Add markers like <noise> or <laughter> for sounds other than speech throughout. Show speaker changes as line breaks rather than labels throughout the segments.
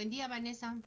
Buen día, Vanessa.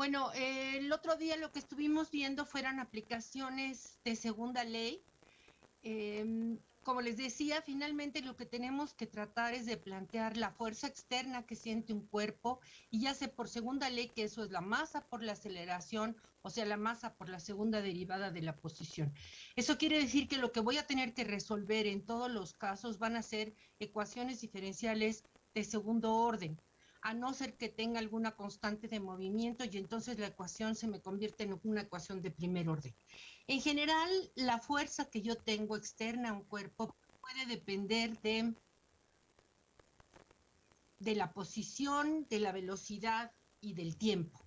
Bueno, eh, el otro día lo que estuvimos viendo fueron aplicaciones de segunda ley. Em, como les decía, finalmente lo que tenemos que tratar es de plantear la fuerza externa que siente un cuerpo y ya sé por segunda ley que eso es la masa por la aceleración, o sea, la masa por la segunda derivada de la posición. Eso quiere decir que lo que voy a tener que resolver en todos los casos van a ser ecuaciones diferenciales de segundo orden a no ser que tenga alguna constante de movimiento y entonces la ecuación se me convierte en una ecuación de primer orden. En general, la fuerza que yo tengo externa a un cuerpo puede depender de, de la posición, de la velocidad y del tiempo.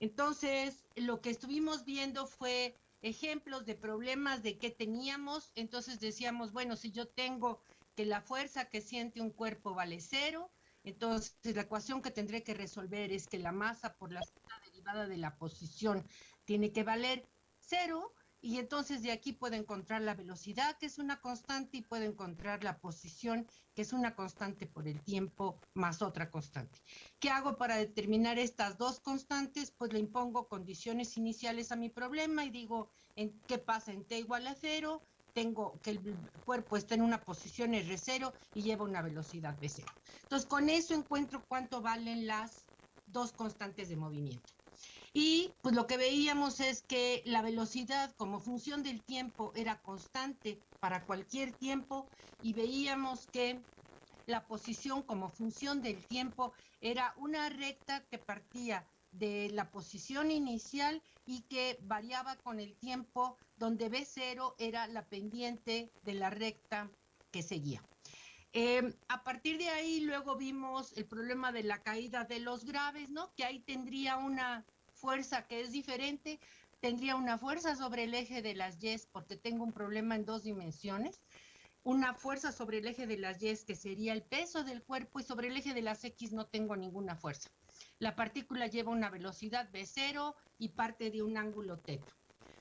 Entonces, lo que estuvimos viendo fue ejemplos de problemas de qué teníamos. Entonces decíamos, bueno, si yo tengo que la fuerza que siente un cuerpo vale cero, entonces, la ecuación que tendré que resolver es que la masa por la derivada de la posición tiene que valer cero, y entonces de aquí puedo encontrar la velocidad, que es una constante, y puedo encontrar la posición, que es una constante por el tiempo, más otra constante. ¿Qué hago para determinar estas dos constantes? Pues le impongo condiciones iniciales a mi problema y digo, ¿en ¿qué pasa en t igual a cero? Tengo que el cuerpo está en una posición R0 y lleva una velocidad V0. Entonces, con eso encuentro cuánto valen las dos constantes de movimiento. Y pues lo que veíamos es que la velocidad como función del tiempo era constante para cualquier tiempo y veíamos que la posición como función del tiempo era una recta que partía de la posición inicial y que variaba con el tiempo, donde B0 era la pendiente de la recta que seguía. Em, a partir de ahí luego vimos el problema de la caída de los graves, ¿no? Que ahí tendría una fuerza que es diferente, tendría una fuerza sobre el eje de las Y porque tengo un problema en dos dimensiones, una fuerza sobre el eje de las Y que sería el peso del cuerpo y sobre el eje de las X no tengo ninguna fuerza. La partícula lleva una velocidad V0 y parte de un ángulo θ.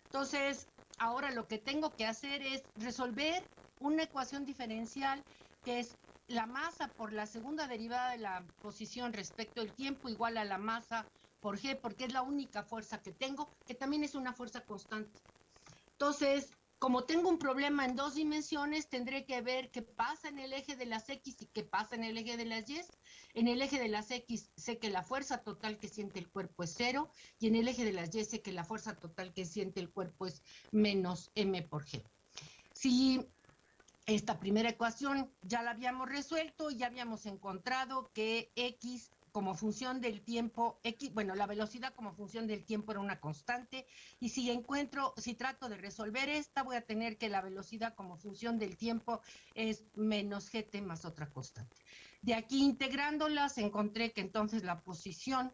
Entonces, ahora lo que tengo que hacer es resolver una ecuación diferencial que es la masa por la segunda derivada de la posición respecto al tiempo igual a la masa por G, porque es la única fuerza que tengo, que también es una fuerza constante. Entonces, como tengo un problema en dos dimensiones, tendré que ver qué pasa en el eje de las X y qué pasa en el eje de las Y. En el eje de las X sé que la fuerza total que siente el cuerpo es cero y en el eje de las Y sé que la fuerza total que siente el cuerpo es menos m por g. Si esta primera ecuación ya la habíamos resuelto, ya habíamos encontrado que x como función del tiempo, X, bueno, la velocidad como función del tiempo era una constante, y si encuentro, si trato de resolver esta, voy a tener que la velocidad como función del tiempo es menos gt más otra constante. De aquí integrándolas, encontré que entonces la posición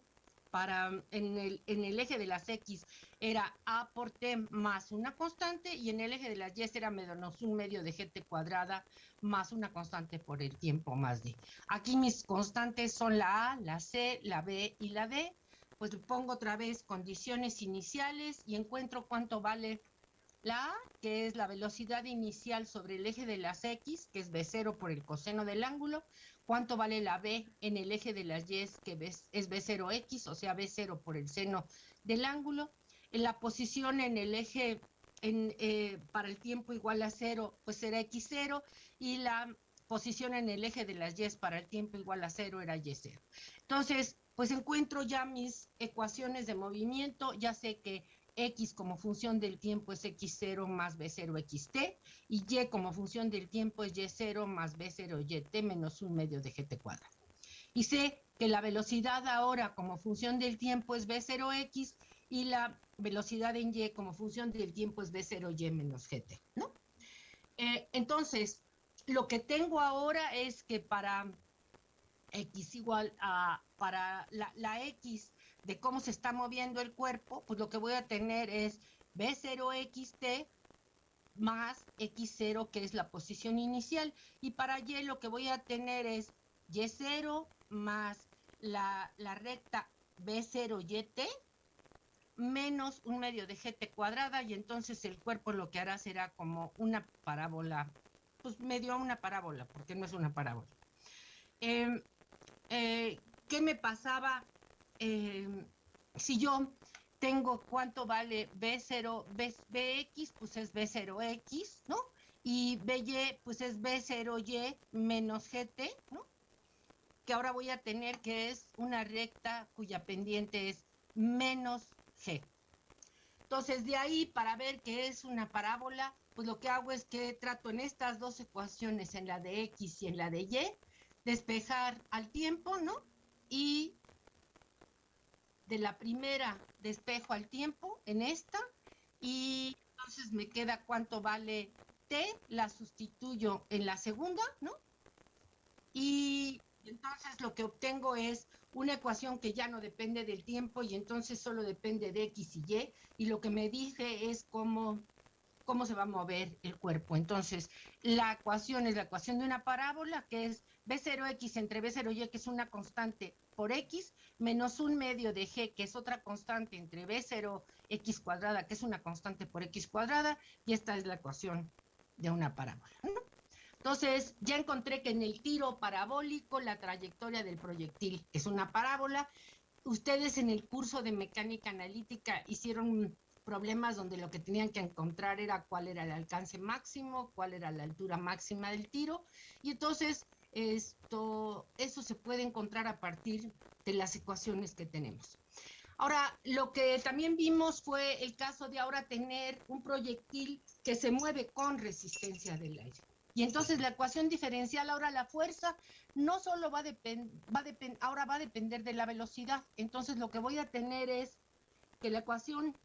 en el, en el eje de las X era A por T más una constante y en el eje de las Y era menos un medio de GT cuadrada más una constante por el tiempo más D. Aquí mis constantes son la A, la C, la B y la D. Pues pongo otra vez condiciones iniciales y encuentro cuánto vale la A, que es la velocidad inicial sobre el eje de las X, que es B0 por el coseno del ángulo, cuánto vale la B en el eje de las Y, que es B0X, o sea, B0 por el seno del ángulo. En la posición en el eje eh, para el tiempo igual a cero, pues será X0, y la posición en el eje de las Y para el tiempo igual a cero era Y0. Entonces, pues encuentro ya mis ecuaciones de movimiento, ya sé que X como función del tiempo es X0 más B0 XT y Y como función del tiempo es Y0 más B0 YT menos un medio de GT cuadrado. Y sé que la velocidad ahora como función del tiempo es B0X y la velocidad en Y como función del tiempo es B0Y menos GT, ¿no? Eh, entonces, lo que tengo ahora es que para X igual a, para la, la X de cómo se está moviendo el cuerpo, pues lo que voy a tener es B0XT más X0, que es la posición inicial. Y para Y lo que voy a tener es Y0 más la, la recta B0YT menos un medio de GT cuadrada y entonces el cuerpo lo que hará será como una parábola, pues medio una parábola, porque no es una parábola. Em, eh, ¿Qué me pasaba em, si yo tengo cuánto vale B0, B, BX, pues es B0X, ¿no? Y BY, pues es B0Y menos GT, ¿no? Que ahora voy a tener que es una recta cuya pendiente es menos G. Entonces, de ahí, para ver qué es una parábola, pues lo que hago es que trato en estas dos ecuaciones, en la de X y en la de Y, despejar al tiempo, ¿no? Y de la primera despejo al tiempo en esta y entonces me queda cuánto vale t, la sustituyo en la segunda, ¿no? Y entonces lo que obtengo es una ecuación que ya no depende del tiempo y entonces solo depende de x y y y lo que me dice es cómo cómo se va a mover el cuerpo. Entonces, la ecuación es la ecuación de una parábola que es B0x entre B0y, que es una constante por x, menos un medio de g, que es otra constante entre B0x cuadrada, que es una constante por x cuadrada, y esta es la ecuación de una parábola. Entonces, ya encontré que en el tiro parabólico la trayectoria del proyectil es una parábola. Ustedes en el curso de mecánica analítica hicieron problemas donde lo que tenían que encontrar era cuál era el alcance máximo, cuál era la altura máxima del tiro. Y entonces esto, eso se puede encontrar a partir de las ecuaciones que tenemos. Ahora, lo que también vimos fue el caso de ahora tener un proyectil que se mueve con resistencia del aire. Y entonces la ecuación diferencial, ahora la fuerza, no solo va a va ahora va a depender de la velocidad. Entonces lo que voy a tener es que la ecuación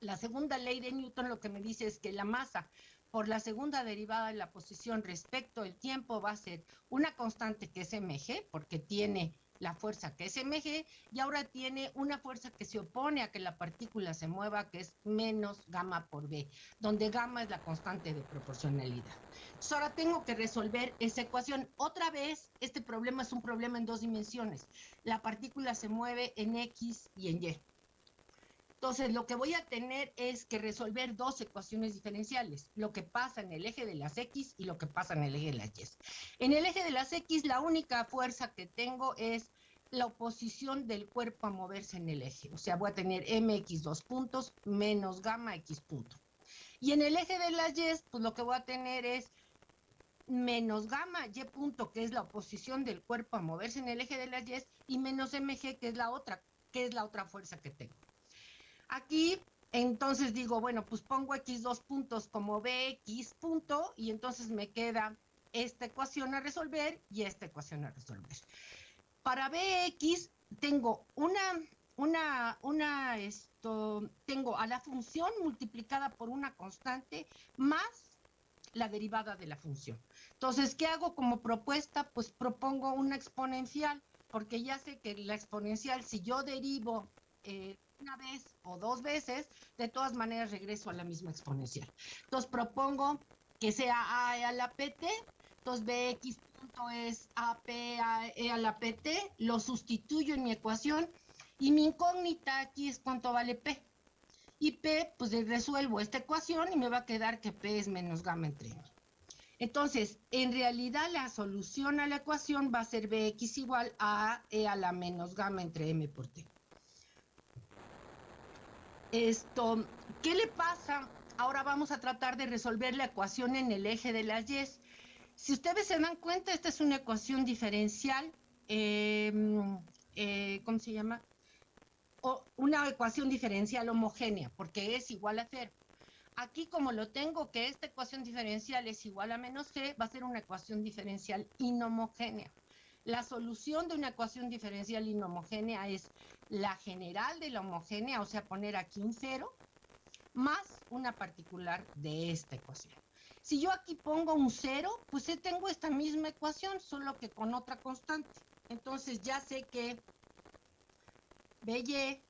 la, segunda ley de Newton lo que me dice es que la masa por la segunda derivada de la posición respecto al tiempo va a ser una constante que es mg, porque tiene la fuerza que es mg, y ahora tiene una fuerza que se opone a que la partícula se mueva, que es menos gamma por b, donde gamma es la constante de proporcionalidad. Ahora tengo que resolver esa ecuación. Otra vez, este problema es un problema en dos dimensiones. La partícula se mueve en x y en y. Entonces, lo que voy a tener es que resolver dos ecuaciones diferenciales, lo que pasa en el eje de las X y lo que pasa en el eje de las Y. En el eje de las X, la única fuerza que tengo es la oposición del cuerpo a moverse en el eje. O sea, voy a tener mx dos puntos menos gamma x punto. Y en el eje de las Y, pues lo que voy a tener es menos gamma y punto, que es la oposición del cuerpo a moverse en el eje de las Y, y menos mg, que es la otra, que es la otra fuerza que tengo. Aquí, entonces digo, bueno, pues pongo x dos puntos como bx punto y entonces me queda esta ecuación a resolver y esta ecuación a resolver. Para bx tengo una, una, una, esto, tengo a la función multiplicada por una constante más la derivada de la función. Entonces, ¿qué hago como propuesta? Pues propongo una exponencial, porque ya sé que la exponencial, si yo derivo eh, una vez o dos veces, de todas maneras regreso a la misma exponencial. Entonces propongo que sea a e a la pt, entonces bx punto es ap a, e a la pt, lo sustituyo en mi ecuación y mi incógnita aquí es cuánto vale p. Y p, pues resuelvo esta ecuación y me va a quedar que p es menos gamma entre m. Entonces, en realidad la solución a la ecuación va a ser bx igual a e a la menos gamma entre m por t. Esto, ¿qué le pasa? Ahora vamos a tratar de resolver la ecuación en el eje de las y. Si ustedes se dan cuenta, esta es una ecuación diferencial, em, eh, ¿cómo se llama? O una ecuación diferencial homogénea, porque es igual a cero. Aquí como lo tengo que esta ecuación diferencial es igual a menos g, va a ser una ecuación diferencial inhomogénea. La solución de una ecuación diferencial inhomogénea es la general de la homogénea, o sea, poner aquí un cero, más una particular de esta ecuación. Si yo aquí pongo un cero, pues tengo esta misma ecuación, solo que con otra constante. Entonces ya sé que BY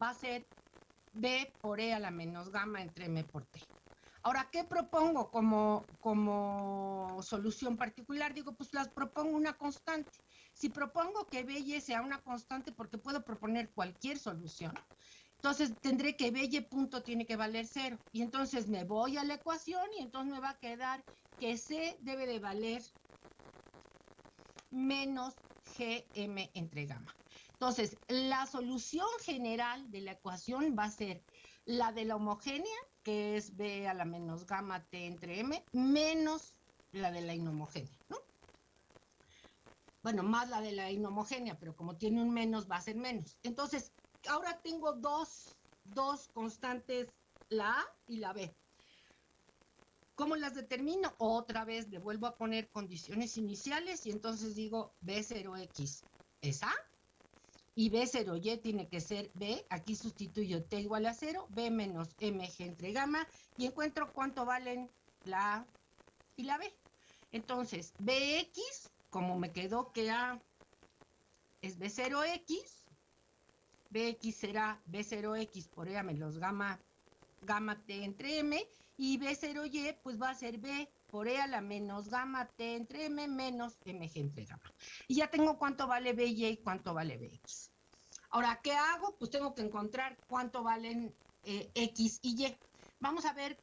va a ser B por E a la menos gamma entre M por T. Ahora, ¿qué propongo como, como solución particular? Digo, pues las propongo una constante. Si propongo que B y sea una constante, porque puedo proponer cualquier solución, entonces tendré que B y punto tiene que valer cero. Y entonces me voy a la ecuación y entonces me va a quedar que C debe de valer menos GM entre gamma. Entonces, la solución general de la ecuación va a ser la de la homogénea, que es B a la menos gamma T entre M, menos la de la inhomogénea, ¿no? Bueno, más la de la inhomogénea, pero como tiene un menos, va a ser menos. Entonces, ahora tengo dos, dos constantes, la A y la B. ¿Cómo las determino? Otra vez le vuelvo a poner condiciones iniciales y entonces digo B0X es A y B0Y tiene que ser B, aquí sustituyo T igual a 0, B menos MG entre gamma, y encuentro cuánto valen la A y la B. Entonces, BX, como me quedó que A es B0X, BX será B0X por E menos gamma, gamma T entre M, y B0Y pues va a ser B por E a la menos gamma T entre M menos MG entre gamma. Y ya tengo cuánto vale BY y cuánto vale BX. Ahora, ¿qué hago? Pues tengo que encontrar cuánto valen eh, X y Y. Vamos a ver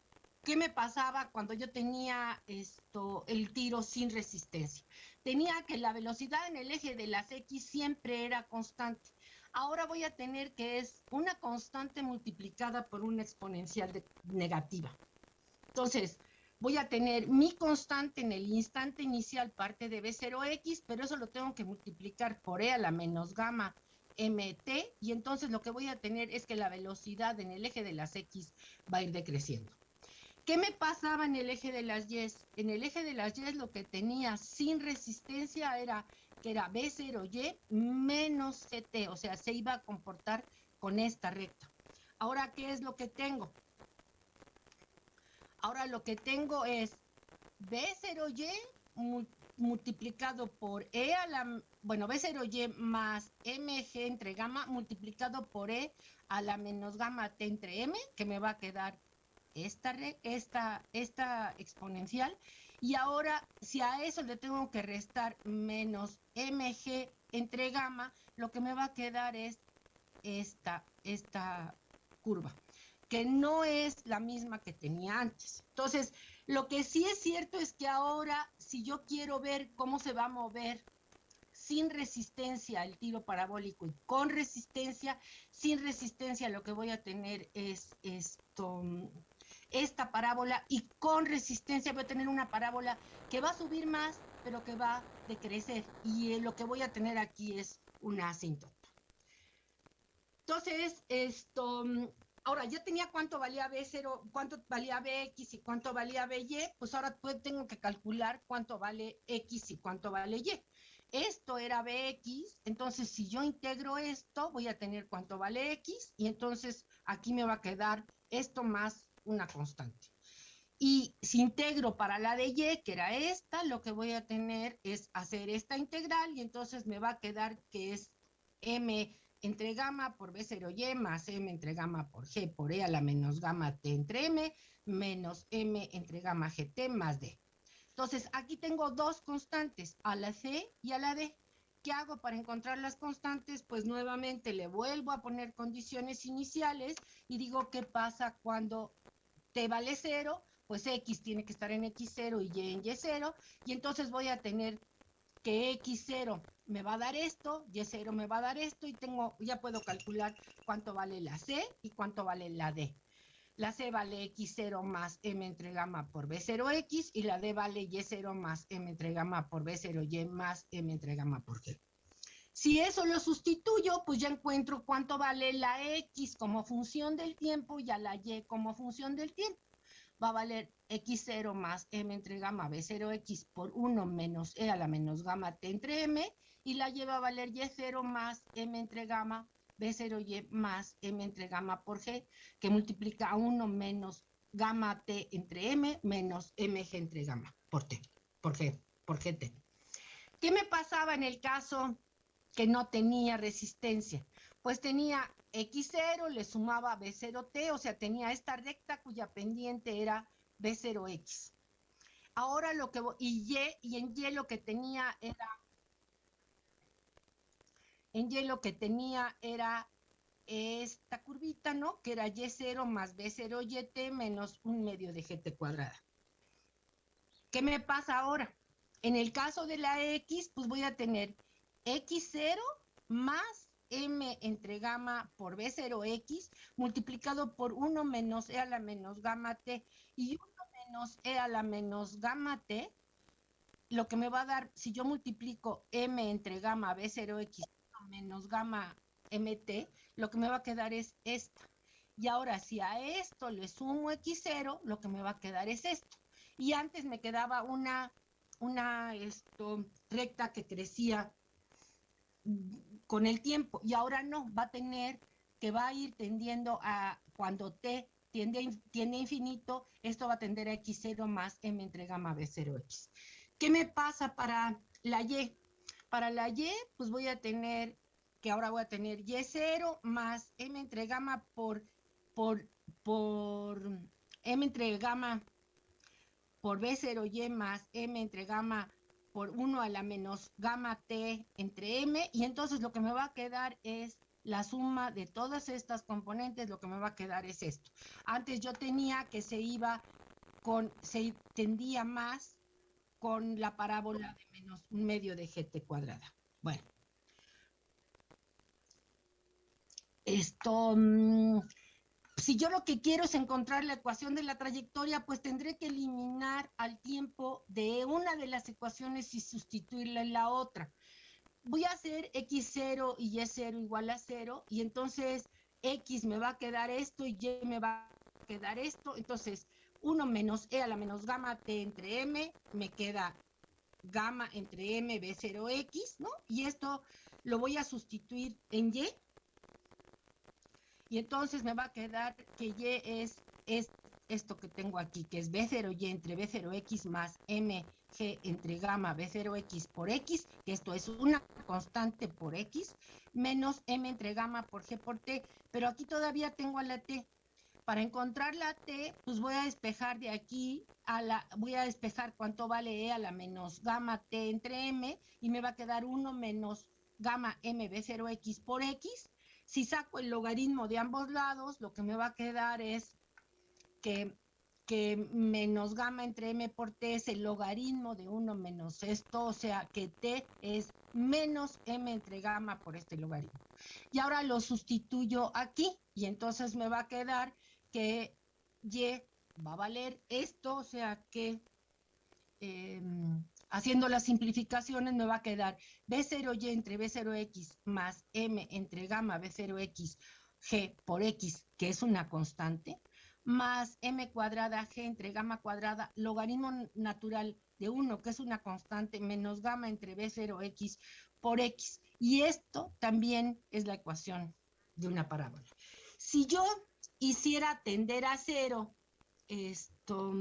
qué me pasaba cuando yo tenía esto, el tiro sin resistencia. Tenía que la velocidad en el eje de las X siempre era constante. Ahora voy a tener que es una constante multiplicada por una exponencial negativa. Entonces, voy a tener mi constante en el instante inicial parte de B0x, pero eso lo tengo que multiplicar por E a la menos gamma mt, y entonces lo que voy a tener es que la velocidad en el eje de las x va a ir decreciendo. ¿Qué me pasaba en el eje de las y? En el eje de las y lo que tenía sin resistencia era que era B0y menos ct, o sea, se iba a comportar con esta recta. Ahora, ¿qué es lo que tengo? Ahora lo que tengo es B0y multiplicado por E a la, bueno, B0Y más MG entre gamma multiplicado por E a la menos gamma T entre M, que me va a quedar esta, esta, esta exponencial. Y ahora, si a eso le tengo que restar menos MG entre gamma, lo que me va a quedar es esta, esta curva que no es la misma que tenía antes. Entonces, lo que sí es cierto es que ahora, si yo quiero ver cómo se va a mover sin resistencia el tiro parabólico y con resistencia, sin resistencia lo que voy a tener es esto, esta parábola y con resistencia voy a tener una parábola que va a subir más, pero que va a decrecer. Y lo que voy a tener aquí es una asíntota. Entonces, esto, ahora ya tenía cuánto valía B0, cuánto valía BX y cuánto valía BY, pues ahora pues tengo que calcular cuánto vale X y cuánto vale Y. Esto era BX, entonces si yo integro esto, voy a tener cuánto vale X y entonces aquí me va a quedar esto más una constante. Y si integro para la de Y, que era esta, lo que voy a tener es hacer esta integral y entonces me va a quedar que es M entre gamma por B0Y más M entre gamma por G por E a la menos gamma T entre M menos M entre gamma GT más D. Entonces, aquí tengo dos constantes, a la C y a la D. ¿Qué hago para encontrar las constantes? Pues nuevamente le vuelvo a poner condiciones iniciales y digo qué pasa cuando T vale 0, pues X tiene que estar en X0 y Y en Y0, y entonces voy a tener que X0 me va a dar esto, Y0 me va a dar esto, y tengo, ya puedo calcular cuánto vale la C y cuánto vale la D. La C vale X0 más M entre gamma por B0X y la D vale Y0 más M entre gamma por B0Y más M entre gamma por G. Si eso lo sustituyo, pues ya encuentro cuánto vale la X como función del tiempo y a la Y como función del tiempo va a valer x0 más m entre gamma b0x por 1 menos e a la menos gamma t entre m, y la y va a valer y0 más m entre gamma b0y más m entre gamma por g, que multiplica a 1 menos gamma T entre M menos MG entre gamma por T, por G, por GT. ¿Qué me pasaba en el caso que no tenía resistencia? Pues tenía X0, le sumaba B0T, o sea, tenía esta recta cuya pendiente era B0X. Ahora lo que, y Y, y en Y lo que tenía era, en Y lo que tenía era esta curvita, ¿no? Que era Y0 más B0YT menos un medio de GT cuadrada. ¿Qué me pasa ahora? En el caso de la X, pues voy a tener X0 más M entre gamma por B0X multiplicado por 1 menos E a la menos gamma T y 1 menos E a la menos gamma T, lo que me va a dar, si yo multiplico M entre gamma B0X menos gamma MT, lo que me va a quedar es esta. Y ahora, si a esto le sumo X0, lo que me va a quedar es esto. Y antes me quedaba una, una esto, recta que crecía con el tiempo. Y ahora no, va a tener que va a ir tendiendo a, cuando T tiende, tiende infinito, esto va a tender a X0 más M entre gamma B0X. ¿Qué me pasa para la Y? Para la Y, pues voy a tener que ahora voy a tener Y0 más M entre gamma por, por, por M entre gamma por B0Y más M entre gamma por 1 a la menos gamma T entre M y entonces lo que me va a quedar es la suma de todas estas componentes, lo que me va a quedar es esto. Antes yo tenía que se iba con, se tendía más con la parábola de menos un medio de GT cuadrada. Bueno, Esto, mm, si yo lo que quiero es encontrar la ecuación de la trayectoria, pues tendré que eliminar al tiempo de una de las ecuaciones y sustituirla en la otra. Voy a hacer x0 y y0 igual a 0 y entonces x me va a quedar esto y y me va a quedar esto. Entonces 1 menos e a la menos gamma t entre m me queda gamma entre m b0x, ¿no? Y esto lo voy a sustituir en y y entonces me va a quedar que Y es, es esto que tengo aquí, que es B0Y entre B0X más MG entre gamma B0X por X, que esto es una constante por X, menos M entre gamma por G por T, pero aquí todavía tengo a la T. Para encontrar la T, pues voy a despejar de aquí a la, voy a despejar cuánto vale E a la menos gamma T entre M, y me va a quedar 1 menos gamma M B0X por X, si saco el logaritmo de ambos lados, lo que me va a quedar es que, menos gamma entre m por t es el logaritmo de 1 menos esto, o sea que t es menos m entre gamma por este logaritmo. Y ahora lo sustituyo aquí y entonces me va a quedar que y va a valer esto, o sea que... Em, Haciendo las simplificaciones me va a quedar B0Y entre B0X más M entre gamma B0X G por X, que es una constante, más M cuadrada G entre gamma cuadrada, logaritmo natural de 1, que es una constante, menos gamma entre B0X por X. Y esto también es la ecuación de una parábola. Si yo hiciera tender a cero esto,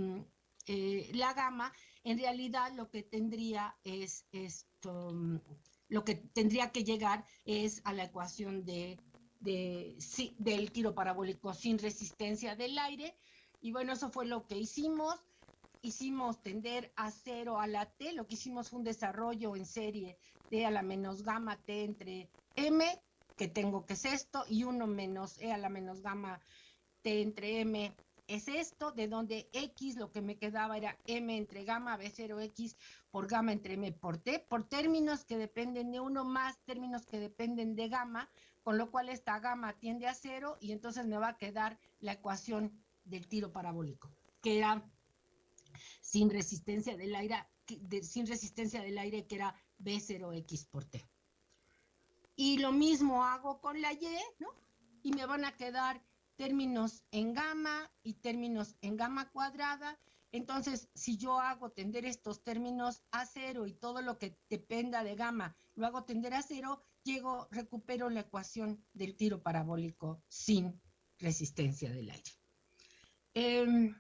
eh, la gama, en realidad lo que tendría es esto, lo que tendría que llegar es a la ecuación de, del tiro parabólico sin resistencia del aire. Y bueno, eso fue lo que hicimos. Hicimos tender a cero a la T, lo que hicimos fue un desarrollo en serie de a la menos gamma T entre M, que tengo que es esto, y 1 menos E a la menos gamma T entre M es esto, de donde X lo que me quedaba era M entre gamma B0X por gamma entre M por T, por términos que dependen de uno más términos que dependen de gamma, con lo cual esta gamma tiende a cero y entonces me va a quedar la ecuación del tiro parabólico, que era sin resistencia del aire, sin resistencia del aire que era B0X por T. Y lo mismo hago con la Y, ¿no? Y me van a quedar términos en gamma y términos en gamma cuadrada. Entonces, si yo hago tender estos términos a cero y todo lo que dependa de gamma lo hago tender a cero, llego, recupero la ecuación del tiro parabólico sin resistencia del aire. Em,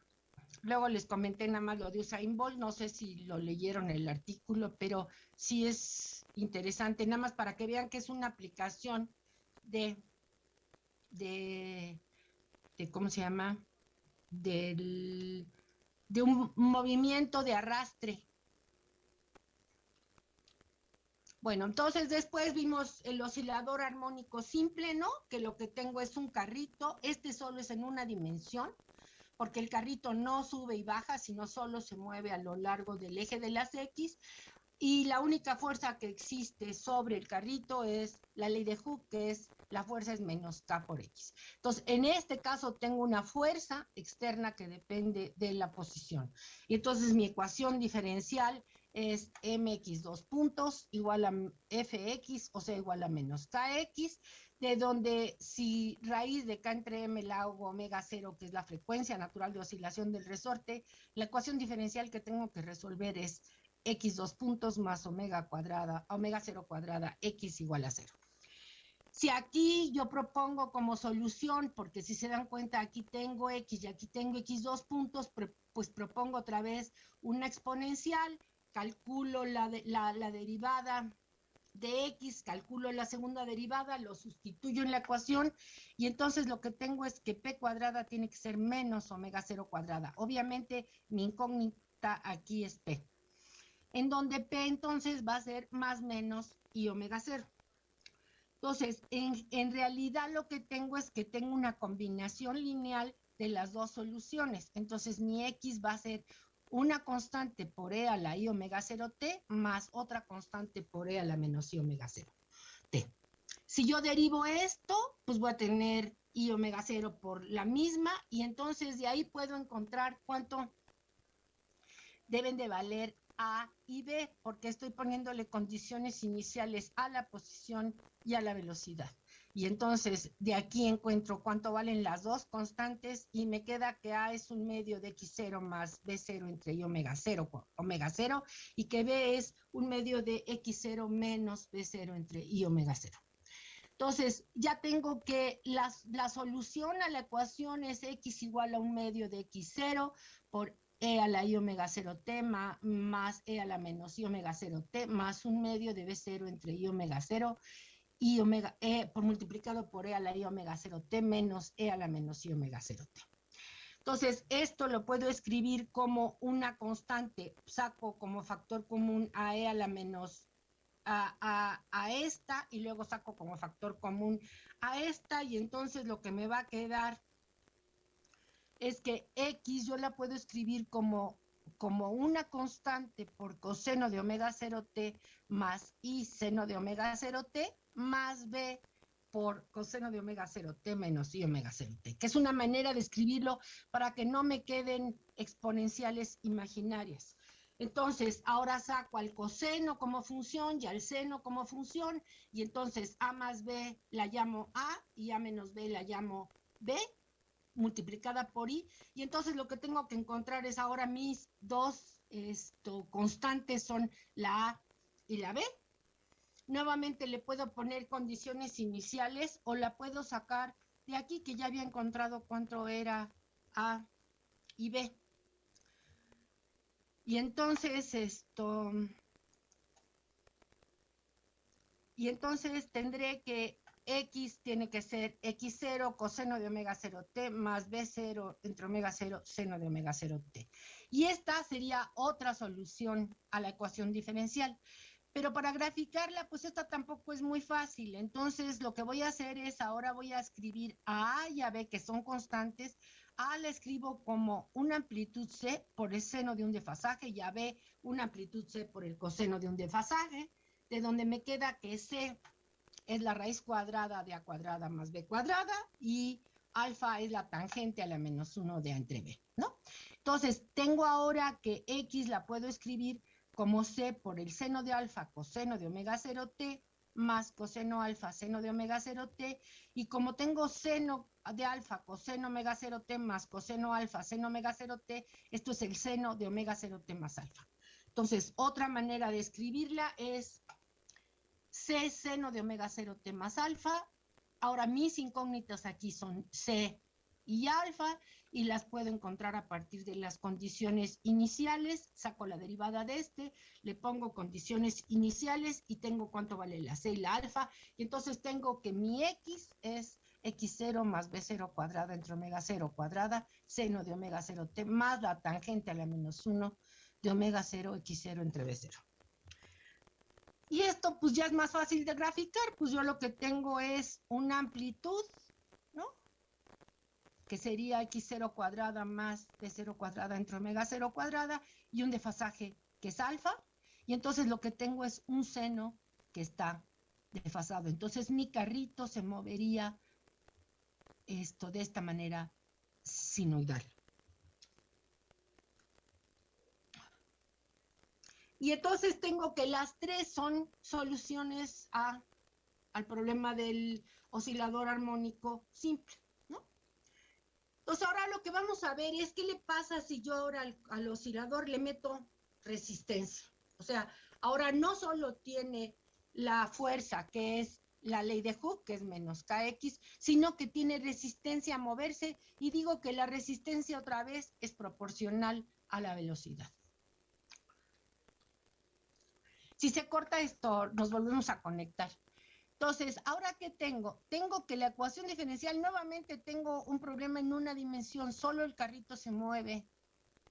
Luego les comenté nada más lo de Usain Bolt, no sé si lo leyeron el artículo, pero sí es interesante, nada más para que vean que es una aplicación de, de, de ¿cómo se llama? Del, de un movimiento de arrastre. Bueno, entonces después vimos el oscilador armónico simple, ¿no? Que lo que tengo es un carrito, este solo es en una dimensión, porque el carrito no sube y baja, sino solo se mueve a lo largo del eje de las X. Y la única fuerza que existe sobre el carrito es la ley de Hooke, que es la fuerza es menos K por X. Entonces, en este caso tengo una fuerza externa que depende de la posición. Y entonces mi ecuación diferencial es mx dos puntos igual a fx, o sea, igual a menos kx, de donde si raíz de k entre m la hago omega cero, que es la frecuencia natural de oscilación del resorte, la ecuación diferencial que tengo que resolver es x dos puntos más omega cuadrada, omega cero cuadrada, x igual a cero. Si aquí yo propongo como solución, porque si se dan cuenta aquí tengo x y aquí tengo x dos puntos, pues propongo otra vez una exponencial, calculo la, la derivada de x, calculo la segunda derivada, lo sustituyo en la ecuación y entonces lo que tengo es que p cuadrada tiene que ser menos omega cero cuadrada. Obviamente mi incógnita aquí es p, en donde p entonces va a ser más menos y omega cero. Entonces, en, en realidad lo que tengo es que tengo una combinación lineal de las dos soluciones. Entonces mi x va a ser una constante por e a la i omega 0t más otra constante por e a la menos i omega 0t. Si yo derivo esto, pues voy a tener i omega 0 por la misma y entonces de ahí puedo encontrar cuánto deben de valer a y B, porque estoy poniéndole condiciones iniciales a la posición y a la velocidad. Y entonces de aquí encuentro cuánto valen las dos constantes y me queda que A es un medio de X0 más B0 entre y omega 0, omega 0, y que B es un medio de X0 menos B0 entre y omega 0. Entonces, ya tengo que la, la solución a la ecuación es X igual a un medio de X0 por E a la I omega 0T más, E a la menos I omega 0T más un medio de B0 entre I omega 0 y omega E por multiplicado por E a la I omega 0T menos E a la menos I omega 0T. Entonces, esto lo puedo escribir como una constante, saco como factor común a E a la menos a, a, a, esta y luego saco como factor común a esta y entonces lo que me va a quedar es que X yo la puedo escribir como, como una constante por coseno de omega 0t más I seno de omega 0t más B por coseno de omega 0t menos I omega 0t, que es una manera de escribirlo para que no me queden exponenciales imaginarias. Entonces, ahora saco al coseno como función y al seno como función, y entonces A más B la llamo A y A menos B la llamo B, multiplicada por i, y entonces lo que tengo que encontrar es ahora mis dos esto, constantes son la a y la b. Nuevamente le puedo poner condiciones iniciales o la puedo sacar de aquí que ya había encontrado cuánto era a y b. Y entonces esto... Y entonces tendré que X tiene que ser X0 coseno de omega 0t más B0 entre omega 0 seno de omega 0t. Y esta sería otra solución a la ecuación diferencial. Pero para graficarla, pues esta tampoco es muy fácil. Entonces, lo que voy a hacer es, ahora voy a escribir a A y a B, que son constantes. A la escribo como una amplitud C por el seno de un desfasaje y a B una amplitud C por el coseno de un desfasaje, de donde me queda que C es la raíz cuadrada de a cuadrada más b cuadrada y alfa es la tangente a la menos 1 de a entre b, ¿no? Entonces, tengo ahora que x la puedo escribir como c por el seno de alfa coseno de omega 0t más coseno alfa seno de omega 0t y como tengo seno de alfa coseno omega 0t más coseno alfa seno omega 0t, esto es el seno de omega 0t más alfa. Entonces, otra manera de escribirla es C seno de omega 0 T más alfa. Ahora mis incógnitas aquí son C y alfa. y las puedo encontrar a partir de las condiciones iniciales, saco la derivada de este, le pongo condiciones iniciales y tengo cuánto vale la C y la alfa, y entonces tengo que mi X es X0 más B0 cuadrada entre omega 0 cuadrada, seno de omega 0 T más la tangente a la menos 1 de omega 0 X0 entre B0. Y esto pues ya es más fácil de graficar, pues yo lo que tengo es una amplitud que sería x0 cuadrada más b0 cuadrada entre omega 0 cuadrada y un desfasaje que es alfa. Y entonces lo que tengo es un seno que está desfasado. Entonces mi carrito se movería esto de esta manera sinoidal. Y entonces tengo que las tres son soluciones a, al problema del oscilador armónico simple. Entonces ahora lo que vamos a ver es qué le pasa si yo ahora al, oscilador le meto resistencia. O sea, ahora no solo tiene la fuerza que es la ley de Hooke, que es menos kx, sino que tiene resistencia a moverse y digo que la resistencia otra vez es proporcional a la velocidad. Si se corta esto, nos volvemos a conectar. Entonces, ¿ahora qué tengo? Tengo que la ecuación diferencial, nuevamente tengo un problema en una dimensión, solo el carrito se mueve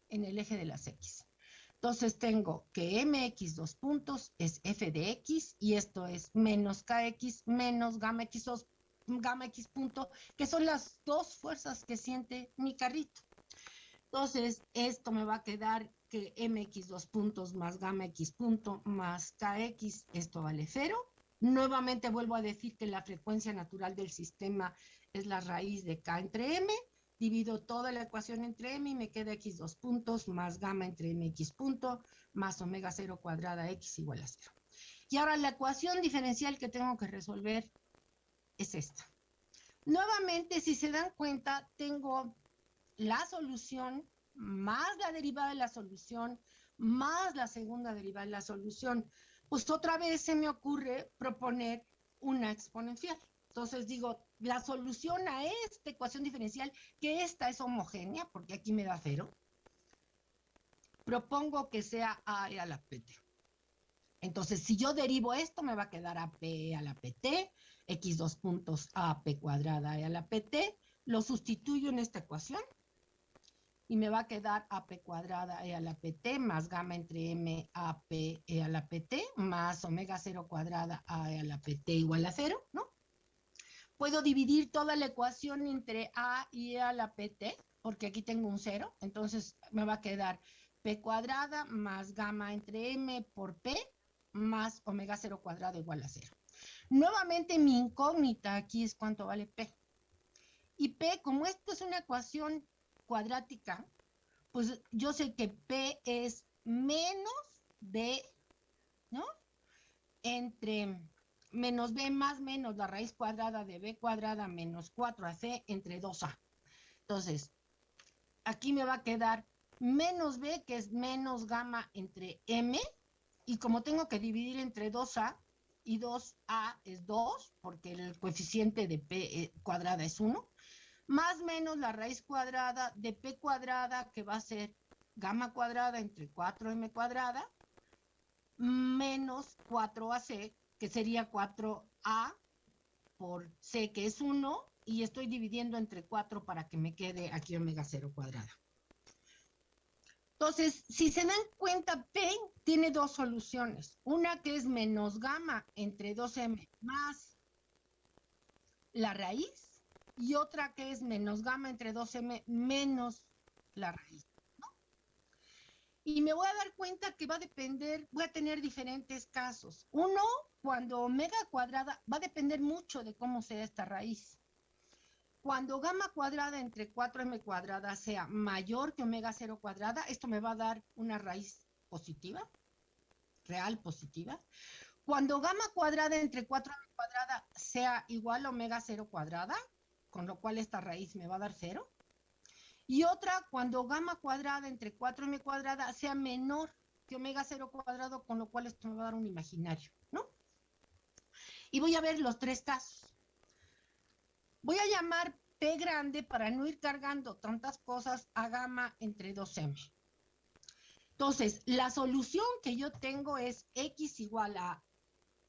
en el eje de las X. Entonces tengo que mx dos puntos es f de x y esto es menos kx menos gamma x, gamma x punto, que son las dos fuerzas que siente mi carrito. Entonces esto me va a quedar mx dos puntos más gamma x punto más kx, esto vale cero. Nuevamente vuelvo a decir que la frecuencia natural del sistema es la raíz de K entre M. Divido toda la ecuación entre M y me queda X dos puntos más gamma entre MX punto más omega 0 cuadrada X igual a 0. Y ahora la ecuación diferencial que tengo que resolver es esta. Nuevamente, si se dan cuenta, tengo la solución más la derivada de la solución más la segunda derivada de la solución pues otra vez se me ocurre proponer una exponencial. Entonces digo, la solución a esta ecuación diferencial, que esta es homogénea, porque aquí me da cero, propongo que sea a a la pt. Entonces, si yo derivo esto, me va a quedar a p a la pt, x dos puntos a p cuadrada a la pt, lo sustituyo en esta ecuación, y me va a quedar AP cuadrada E a la PT más gamma entre M AP E a la PT más omega 0 cuadrada A E a la PT igual a 0, ¿no? Puedo dividir toda la ecuación entre A y E a la PT, porque aquí tengo un 0, entonces me va a quedar P cuadrada más gamma entre M por P más omega 0 cuadrada igual a 0. Nuevamente mi incógnita aquí es cuánto vale P. Y P, como esto es una ecuación cuadrática, pues yo sé que P es menos B, ¿no? Entre menos B más menos la raíz cuadrada de B cuadrada menos 4AC entre 2A. Entonces, aquí me va a quedar menos B, que es menos gamma entre M, y como tengo que dividir entre 2A, y 2A es 2, porque el coeficiente de P eh, cuadrada es 1, más menos la raíz cuadrada de p cuadrada, que va a ser gamma cuadrada entre 4m cuadrada, menos 4ac, que sería 4a por c, que es 1, y estoy dividiendo entre 4 para que me quede aquí omega 0 cuadrada. Entonces, si se dan cuenta, P tiene dos soluciones. Una que es menos gamma entre 2m más la raíz y otra que es menos gamma entre 2m menos la raíz. Y me voy a dar cuenta que va a depender, voy a tener diferentes casos. Uno, cuando omega cuadrada, va a depender mucho de cómo sea esta raíz. Cuando gamma cuadrada entre 4m cuadrada sea mayor que omega 0 cuadrada, esto me va a dar una raíz positiva, real positiva. Cuando gamma cuadrada entre 4m cuadrada sea igual a omega 0 cuadrada, con lo cual esta raíz me va a dar cero. Y otra cuando gamma cuadrada entre 4m cuadrada sea menor que omega 0 cuadrado, con lo cual esto me va a dar un imaginario, ¿no? Y voy a ver los tres casos. Voy a llamar P grande para no ir cargando tantas cosas a gamma entre 2M. Entonces, la solución que yo tengo es X igual a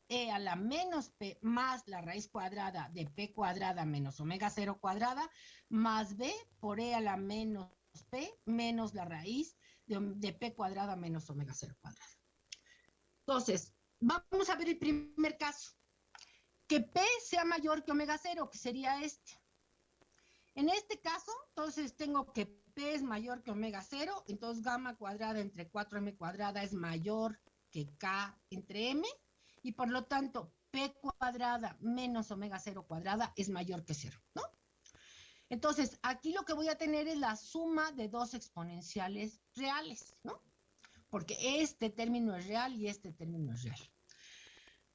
E a la menos P más la raíz cuadrada de P cuadrada menos omega 0 cuadrada más B por E a la menos P menos la raíz de, P cuadrada menos omega 0 cuadrada. Entonces, vamos a ver el primer caso. Que P sea mayor que omega 0, que sería este. En este caso, entonces tengo que P es mayor que omega 0, entonces gamma cuadrada entre 4m cuadrada es mayor que K entre M, y por lo tanto P cuadrada menos omega 0 cuadrada es mayor que 0, ¿no? Entonces, aquí lo que voy a tener es la suma de dos exponenciales reales, ¿no? Porque este término es real y este término es real.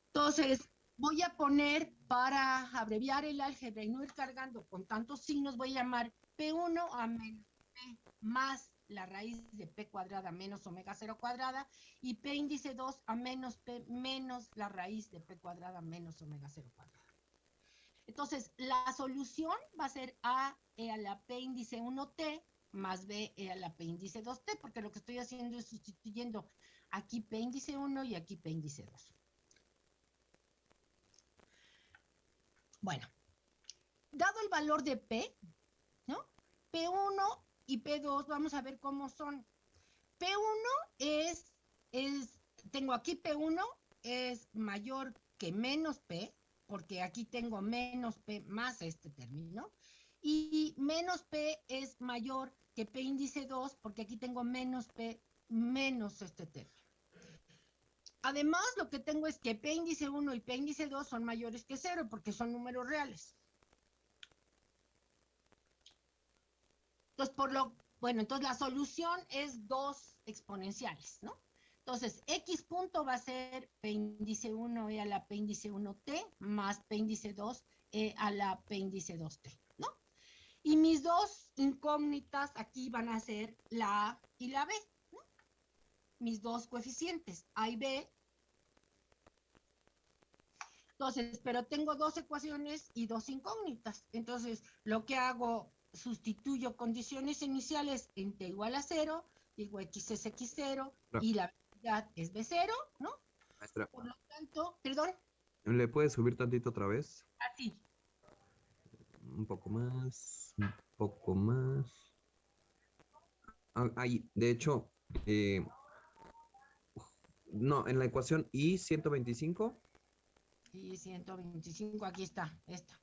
Entonces, voy a poner, para abreviar el álgebra y no ir cargando con tantos signos, voy a llamar P1 a menos P más la raíz de P cuadrada menos omega 0 cuadrada y P índice 2 a menos P menos la raíz de P cuadrada menos omega 0 cuadrada. Entonces, la solución va a ser A e a la P índice 1T más B e a la P índice 2T, porque lo que estoy haciendo es sustituyendo aquí P índice 1 y aquí P índice 2. Bueno, dado el valor de P, ¿no? P1 y P2, vamos a ver cómo son. P1 es, es, tengo aquí P1 es mayor que menos P, porque aquí tengo menos P más este término, y menos P es mayor que P índice 2, porque aquí tengo menos P menos este término. Además, lo que tengo es que P índice 1 y P índice 2 son mayores que 0 porque son números reales. Entonces, por lo, bueno, entonces la solución es dos exponenciales, ¿no? Entonces, X punto va a ser P índice 1 e a la P índice 1T más P índice 2 e a la P índice 2T, ¿no? Y mis dos incógnitas aquí van a ser la A y la B mis dos coeficientes, A y B. Entonces, pero tengo dos ecuaciones y dos incógnitas. Entonces, lo que hago, sustituyo condiciones iniciales en T igual a cero, digo X es X0 y la velocidad es B0, ¿no? Maestra. Por lo tanto, perdón.
¿Le puedes subir tantito otra vez?
Así.
Un poco más, un poco más. Ah, ahí, de hecho, eh, no, en la ecuación I 125.
I 125, aquí está, esta.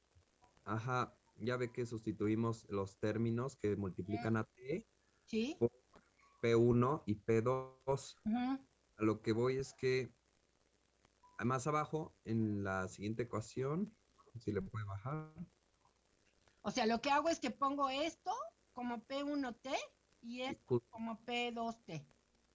Ajá, ya ve que sustituimos los términos que multiplican a T.
Sí.
Por P1 y P2. A lo que voy es que más abajo, en la siguiente ecuación, si le puede bajar.
O sea, lo que hago es que pongo esto como P1T y esto como P2T.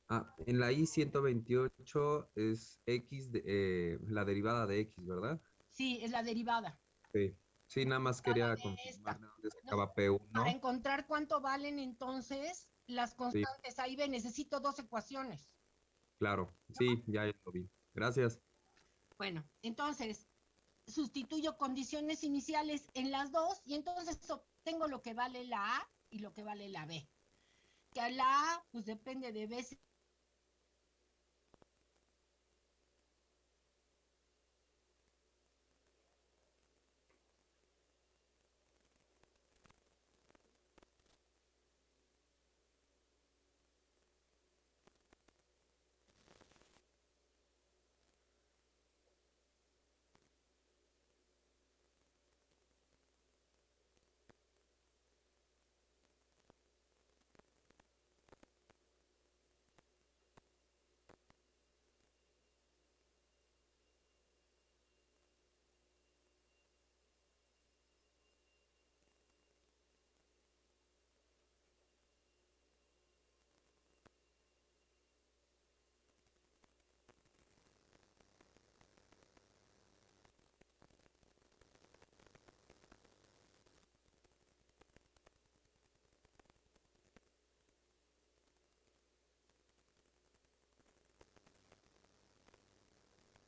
Ah, en la I-128 es X, de, eh, la derivada de X, ¿verdad?
Sí, es la derivada.
Sí, sí nada más quería confirmar de dónde sacaba P1.
Para encontrar cuánto valen entonces las constantes, ahí ve, necesito dos ecuaciones.
Claro, sí, ya lo vi. Gracias.
Bueno, entonces, sustituyo condiciones iniciales en las dos y entonces obtengo lo que vale la A y lo que vale la B. Que a la A, pues depende de B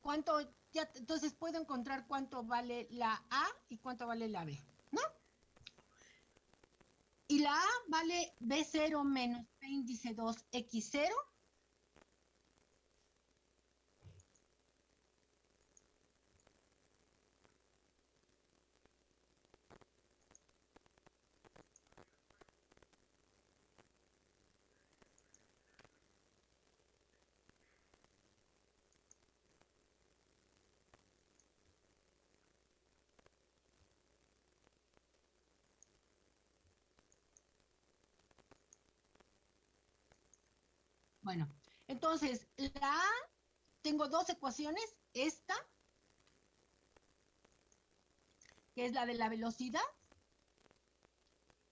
cuánto, ya, entonces puedo encontrar cuánto vale la A y cuánto vale la B, ¿no? Y la A vale B0 menos B índice 2X0 Bueno, entonces, la A, tengo dos ecuaciones, esta, que es la de la velocidad,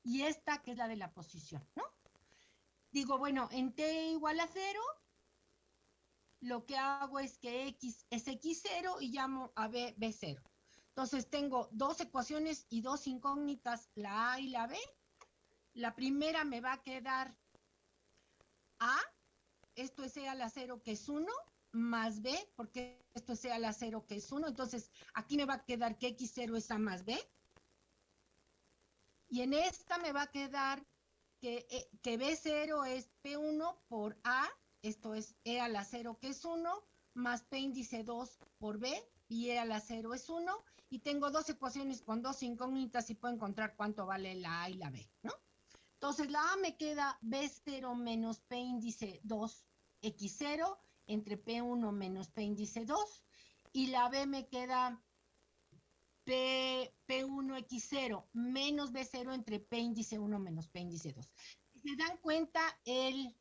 y esta, que es la de la posición, ¿no? Digo, bueno, en t igual a cero, lo que hago es que x es x0 y llamo a b b0. Entonces tengo dos ecuaciones y dos incógnitas, la a y la b. La primera me va a quedar a esto es E a la 0 que es 1 más B, porque esto es E a la 0 que es 1. Entonces, aquí me va a quedar que X0 es A más B. Y en esta me va a quedar que, eh, que B0 es P1 por A, esto es E a la 0 que es 1, más P índice 2 por B, y E a la 0 es 1. Y tengo dos ecuaciones con dos incógnitas y puedo encontrar cuánto vale la A y la B, ¿no? Entonces la A me queda B0 menos P índice 2 X0 entre P1 menos P índice 2 y la B me queda P, P1X0 menos B0 entre P índice 1 menos P índice 2. Si se dan cuenta, el,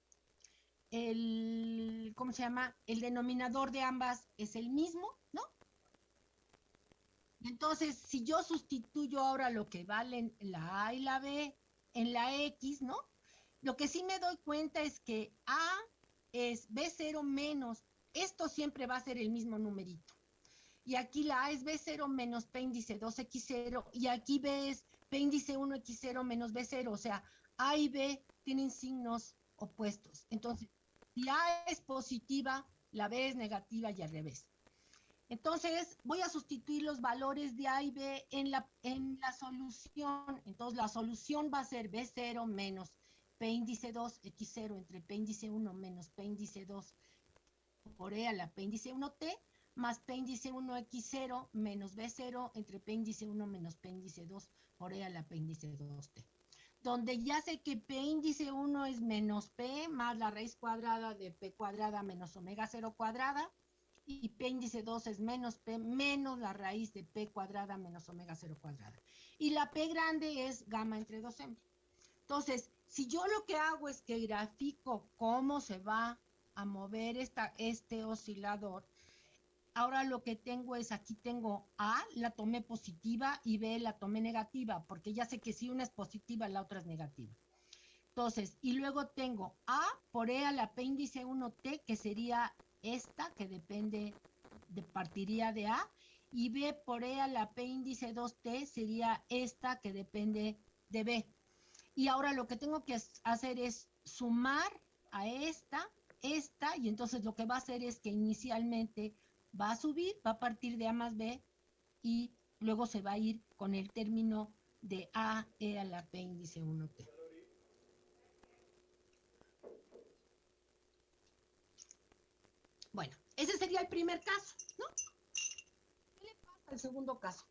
el, ¿cómo se llama? El denominador de ambas es el mismo, ¿no? Entonces, si yo sustituyo ahora lo que valen la A y la B en la X, ¿no? Lo que sí me doy cuenta es que A es B0 menos, esto siempre va a ser el mismo numerito. Y aquí la A es B0 menos P índice 2X0 y aquí B es P índice 1X0 menos B0, o sea, A y B tienen signos opuestos. Entonces, si A es positiva, la B es negativa y al revés. Entonces, voy a sustituir los valores de A y B en la, solución. Entonces, la solución va a ser B0 menos P índice 2, X0 entre P índice 1 menos P índice 2 por E a la P índice 1T, más P índice 1 X0 menos B0 entre P índice 1 menos P índice 2 por E a la P índice 2T. Donde ya sé que P índice 1 es menos P más la raíz cuadrada de P cuadrada menos omega 0 cuadrada, y P índice 2 es menos P menos la raíz de P cuadrada menos omega 0 cuadrada. Y la P grande es gamma entre 2M. Entonces, si yo lo que hago es que grafico cómo se va a mover esta, este oscilador, ahora lo que tengo es, aquí tengo A, la tomé positiva, y B, la tomé negativa, porque ya sé que si una es positiva, la otra es negativa. Entonces, y luego tengo A por E a la P índice 1T, que sería esta, que depende, de partiría de A, y B por E a la P índice 2T sería esta, que depende de B. Y ahora lo que tengo que hacer es sumar a esta, esta, y entonces lo que va a hacer es que inicialmente va a subir, va a partir de A más B, y luego se va a ir con el término de A E a la P índice 1T. Bueno, ese sería el primer caso, ¿no? ¿Qué le pasa al segundo caso?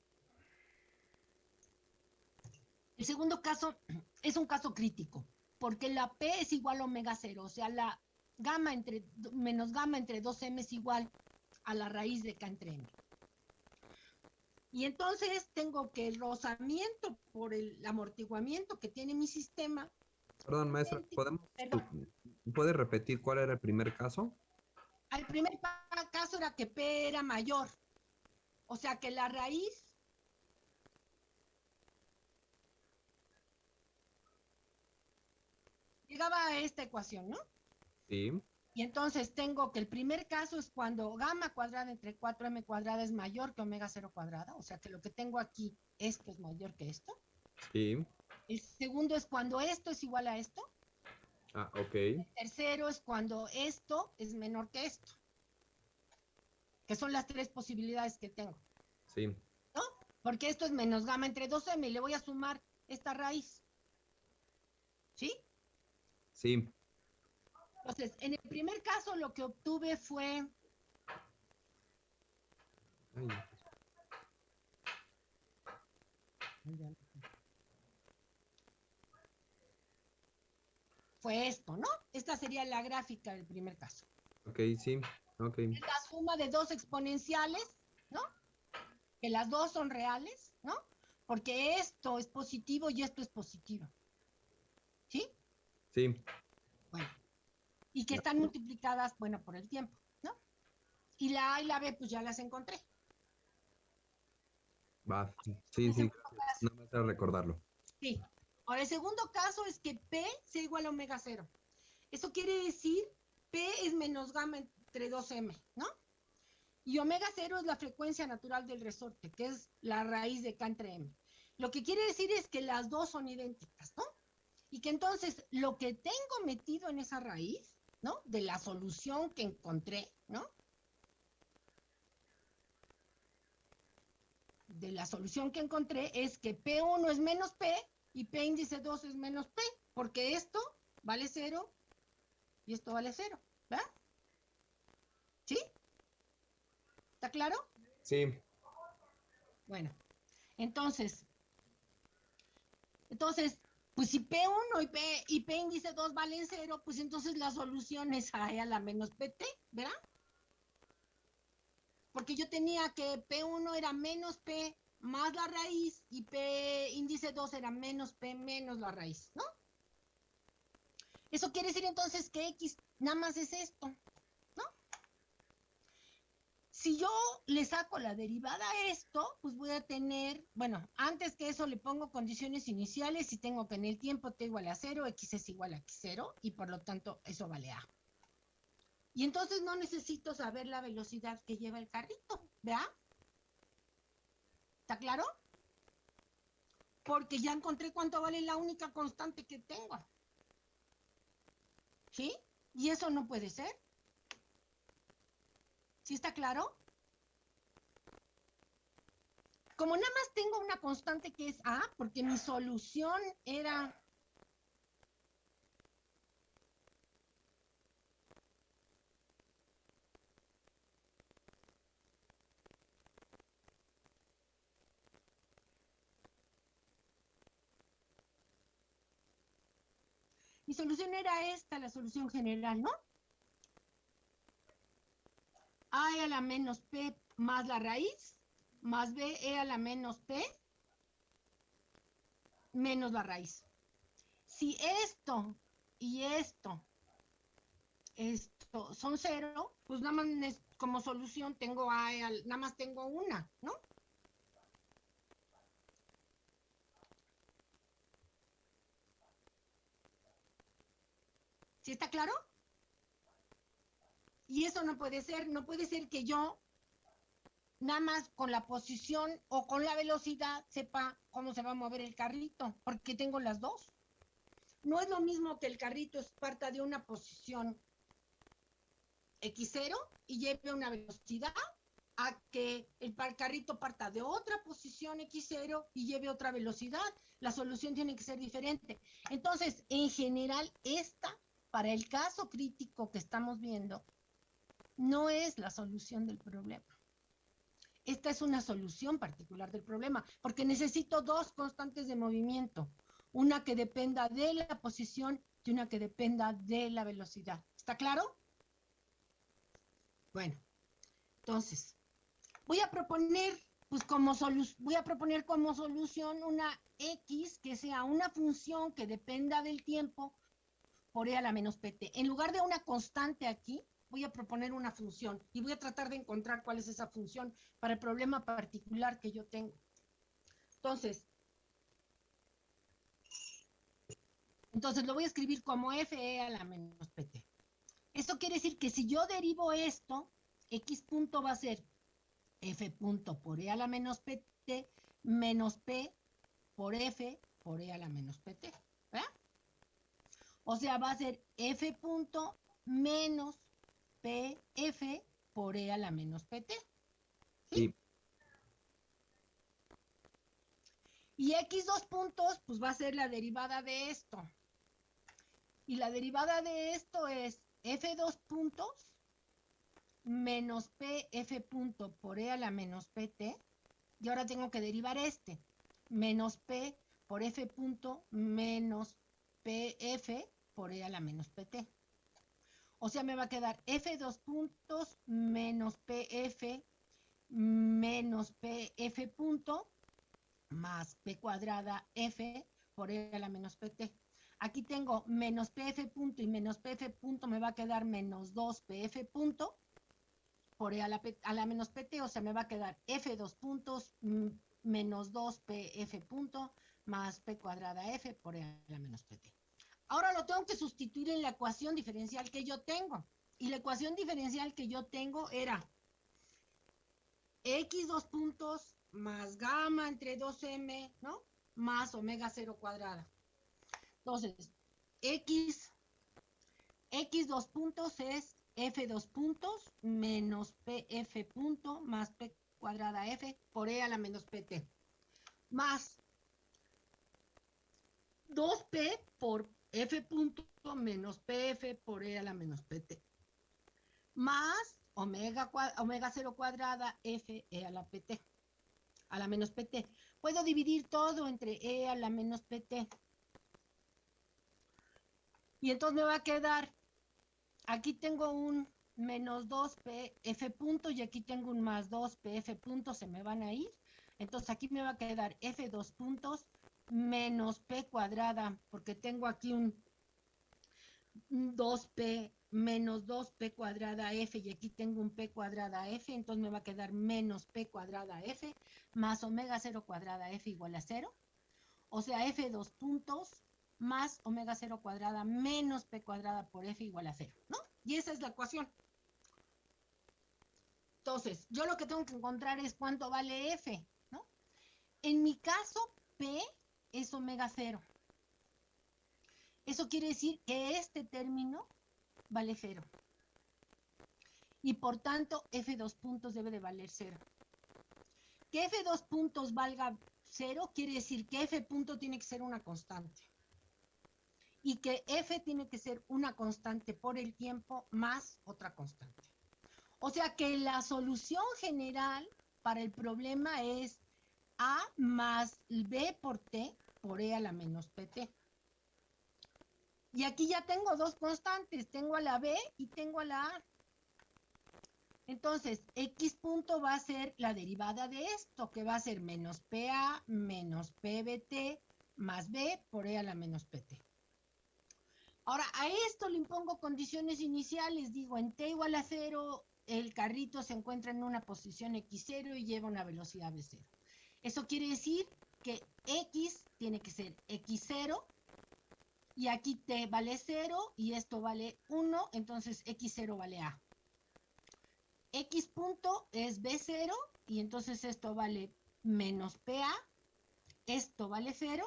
El segundo caso <clears throat> es un caso crítico, porque la P es igual a omega cero, o sea, la gamma entre, menos gamma entre 2M es igual a la raíz de K entre M. Y entonces tengo que el rozamiento por el amortiguamiento que tiene mi sistema.
Perdón, maestra, ¿podemos, ¿puede repetir cuál era el primer caso?
El primer caso era que P era mayor. O sea que la raíz llegaba a esta ecuación, ¿no?
Sí.
Y entonces tengo que el primer caso es cuando gamma cuadrada entre 4m cuadrada es mayor que omega 0 cuadrada, o sea que lo que tengo aquí, esto es mayor que esto.
Sí.
El segundo es cuando esto es igual a esto.
Ah, ok.
El tercero es cuando esto es menor que esto. Que son las tres posibilidades que tengo.
Sí.
¿No? Porque esto es menos gamma entre 2m y le voy a sumar esta raíz. ¿Sí?
Sí.
Entonces, en el primer caso lo que obtuve fue... Fue esto, ¿no? Esta sería la gráfica del primer caso.
Ok, sí. Okay.
Es la suma de dos exponenciales, ¿no? Que las dos son reales, ¿no? Porque esto es positivo y esto es positivo. ¿Sí?
Sí.
Bueno. Y que están multiplicadas, bueno, por el tiempo, ¿no? Y la A y la B, pues ya las encontré.
Va, sí, sí. No me hace recordarlo.
Sí. Ahora, el segundo caso es que P sea igual a omega cero. Eso quiere decir P es menos gamma entre 2M, ¿no? Y omega cero es la frecuencia natural del resorte, que es la raíz de K entre M. Lo que quiere decir es que las dos son idénticas, ¿no? Y que entonces lo que tengo metido en esa raíz, ¿no? De la solución que encontré, ¿no? De la solución que encontré es que P1 es menos P y P índice 2 es menos P, porque esto vale cero y esto vale cero, ¿verdad? ¿Sí? ¿Está claro?
Sí.
Bueno, entonces, entonces, pues si P1 y P, y P índice 2 valen cero, pues entonces la solución es A a la menos PT, ¿verdad? Porque yo tenía que P1 era menos P más la raíz y P índice 2 era menos P menos la raíz, ¿no? Eso quiere decir entonces que X nada más es esto, ¿no? Si yo le saco la derivada a esto, pues voy a tener, bueno, antes que eso le pongo condiciones iniciales y tengo que en el tiempo t igual a 0, x es igual a x0 y por lo tanto eso vale a. Y entonces no necesito saber la velocidad que lleva el carrito, ¿vea? ¿Está claro? Porque ya encontré cuánto vale la única constante que tengo. ¿Sí? Y eso no puede ser. ¿Sí está claro? Como nada más tengo una constante que es A, porque mi solución era Mi solución era esta, la solución general, ¿no? A a la menos P más la raíz, más B E a la menos P menos la raíz. Si esto y esto, esto son cero, pues nada más como solución tengo A, nada más tengo una, ¿no? ¿Sí está claro? Y eso no puede ser, no puede ser que yo nada más con la posición o con la velocidad sepa cómo se va a mover el carrito, porque tengo las dos. No es lo mismo que el carrito parta de una posición X0 y lleve una velocidad a que el carrito parta de otra posición X0 y lleve otra velocidad. La solución tiene que ser diferente. Entonces, en general, esta para el caso crítico que estamos viendo, no es la solución del problema. Esta es una solución particular del problema, porque necesito dos constantes de movimiento, una que dependa de la posición y una que dependa de la velocidad. ¿Está claro? Bueno, entonces, voy a proponer, pues como voy a proponer como solución una x que sea una función que dependa del tiempo por E a la menos PT. En lugar de una constante aquí, voy a proponer una función y voy a tratar de encontrar cuál es esa función para el problema particular que yo tengo. Entonces, entonces lo voy a escribir como FE a la menos PT. Esto quiere decir que si yo derivo esto, X punto va a ser F punto por E a la menos PT menos P por F por E a la menos PT. O sea, va a ser F punto menos PF por E a la menos PT. ¿sí? Y X dos puntos, pues va a ser la derivada de esto. Y la derivada de esto es F2 puntos menos PF punto por E a la menos PT. Y ahora tengo que derivar este. Menos P por F punto menos PF por E a la menos PT. O sea, me va a quedar F2 puntos menos PF menos PF punto más P cuadrada F por E a la menos PT. Aquí tengo menos PF punto y menos PF punto me va a quedar menos 2 PF punto por E a la, menos PT, o sea, me va a quedar F2 puntos menos 2 PF punto más P cuadrada F por E a la menos PT. Ahora lo tengo que sustituir en la ecuación diferencial que yo tengo. Y la ecuación diferencial que yo tengo era X dos puntos más gamma entre 2m, ¿no? Más omega 0 cuadrada. Entonces, X, X dos puntos es F dos puntos menos PF punto más P cuadrada F por E a la menos PT. Más 2P por F punto menos PF por E a la menos PT. Más omega, omega 0 cuadrada F E a la PT. A la menos PT. Puedo dividir todo entre E a la menos PT. Y entonces me va a quedar, aquí tengo un menos 2 PF punto y aquí tengo un más 2 PF punto, se me van a ir. Entonces aquí me va a quedar F2 puntos menos P cuadrada, porque tengo aquí un 2P menos 2P cuadrada F y aquí tengo un P cuadrada F, entonces me va a quedar menos P cuadrada F más omega 0 cuadrada F igual a 0. O sea, F2 puntos más omega 0 cuadrada menos P cuadrada por F igual a 0, ¿no? Y esa es la ecuación. Entonces, yo lo que tengo que encontrar es cuánto vale F, ¿no? En mi caso, P es omega 0. Eso quiere decir que este término vale 0. Y por tanto, F2 puntos debe de valer 0. Que F2 puntos valga 0 quiere decir que F punto tiene que ser una constante. Y que F tiene que ser una constante por el tiempo más otra constante. O sea que la solución general para el problema es a más B por T por E a la menos PT. Y aquí ya tengo dos constantes, tengo a la B y tengo a la A. Entonces, X punto va a ser la derivada de esto, que va a ser menos PA menos PBT más B por E a la menos PT. Ahora, a esto le impongo condiciones iniciales. Digo, en T igual a 0, el carrito se encuentra en una posición X0 y lleva una velocidad V0. Eso quiere decir que X tiene que ser X0 y aquí T vale 0 y esto vale 1, entonces X0 vale A. X punto es B0 y entonces esto vale menos PA, esto vale 0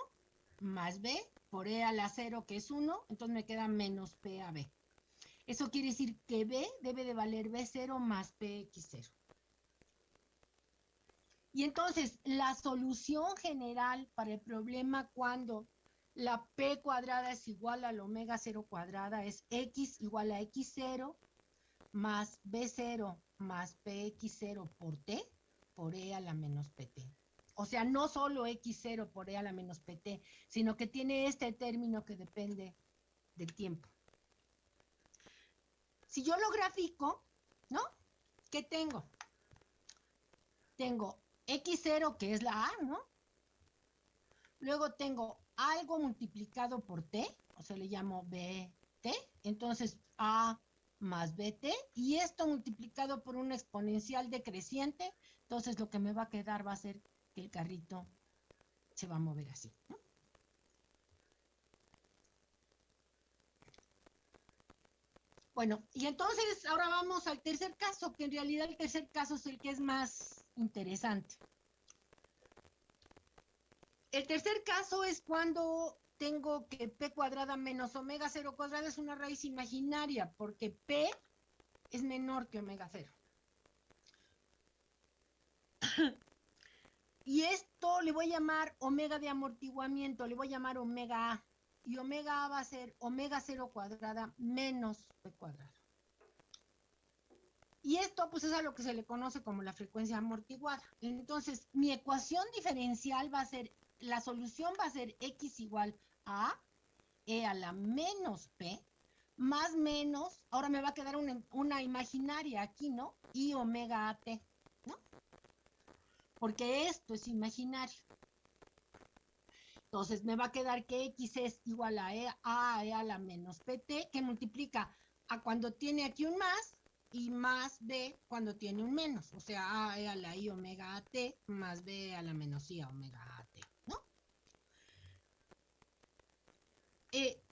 más B por E a la 0 que es 1, entonces me queda menos PAB. Eso quiere decir que B debe de valer B0 más PX0. Y entonces, la solución general para el problema cuando la P cuadrada es igual al omega 0 cuadrada es X igual a X0 más B0 más PX0 por T por E a la menos PT. O sea, no solo X0 por E a la menos PT, sino que tiene este término que depende del tiempo. Si yo lo grafico, ¿no? ¿Qué tengo? Tengo X0, que es la A, ¿no? Luego tengo algo multiplicado por T, o sea, le llamo BT, entonces A más BT, y esto multiplicado por un exponencial decreciente, entonces lo que me va a quedar va a ser que el carrito se va a mover así, ¿no? Bueno, y entonces ahora vamos al tercer caso, que en realidad el tercer caso es el que es más interesante. El tercer caso es cuando tengo que P cuadrada menos omega 0 cuadrada es una raíz imaginaria, porque P es menor que omega 0. y esto le voy a llamar omega de amortiguamiento, le voy a llamar omega A. y omega A va a ser omega cero cuadrada menos P cuadrado. Y esto pues es a lo que se le conoce como la frecuencia amortiguada. Entonces, mi ecuación diferencial va a ser, la solución va a ser x igual a e a la menos p más menos, ahora me va a quedar una, una imaginaria aquí, ¿no? Y omega at, ¿no? Porque esto es imaginario. Entonces me va a quedar que x es igual a e a, e a la menos pt, que multiplica a cuando tiene aquí un más y más b cuando tiene un menos. O sea, a e a la i omega at más b a la menos i omega at, ¿no? Eh,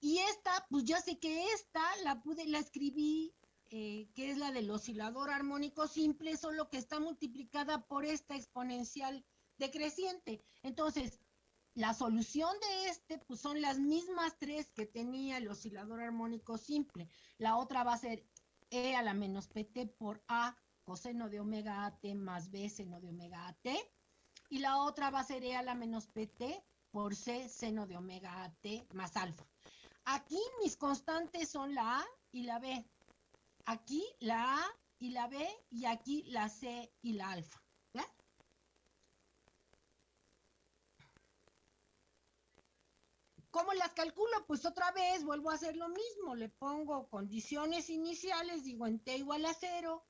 y esta, pues ya sé que esta la pude, la escribí, eh, que es la del oscilador armónico simple, solo que está multiplicada por esta exponencial decreciente. Entonces, la solución de este, pues son las mismas tres que tenía el oscilador armónico simple. La otra va a ser E a la menos PT por A coseno de omega AT más B seno de omega AT. Y la otra va a ser E a la menos PT por C seno de omega AT más alfa. Aquí mis constantes son la A y la B. Aquí la A y la B y aquí la C y la alfa. ¿Cómo las calculo? Pues otra vez vuelvo a hacer lo mismo. Le pongo condiciones iniciales, digo en t igual a 0,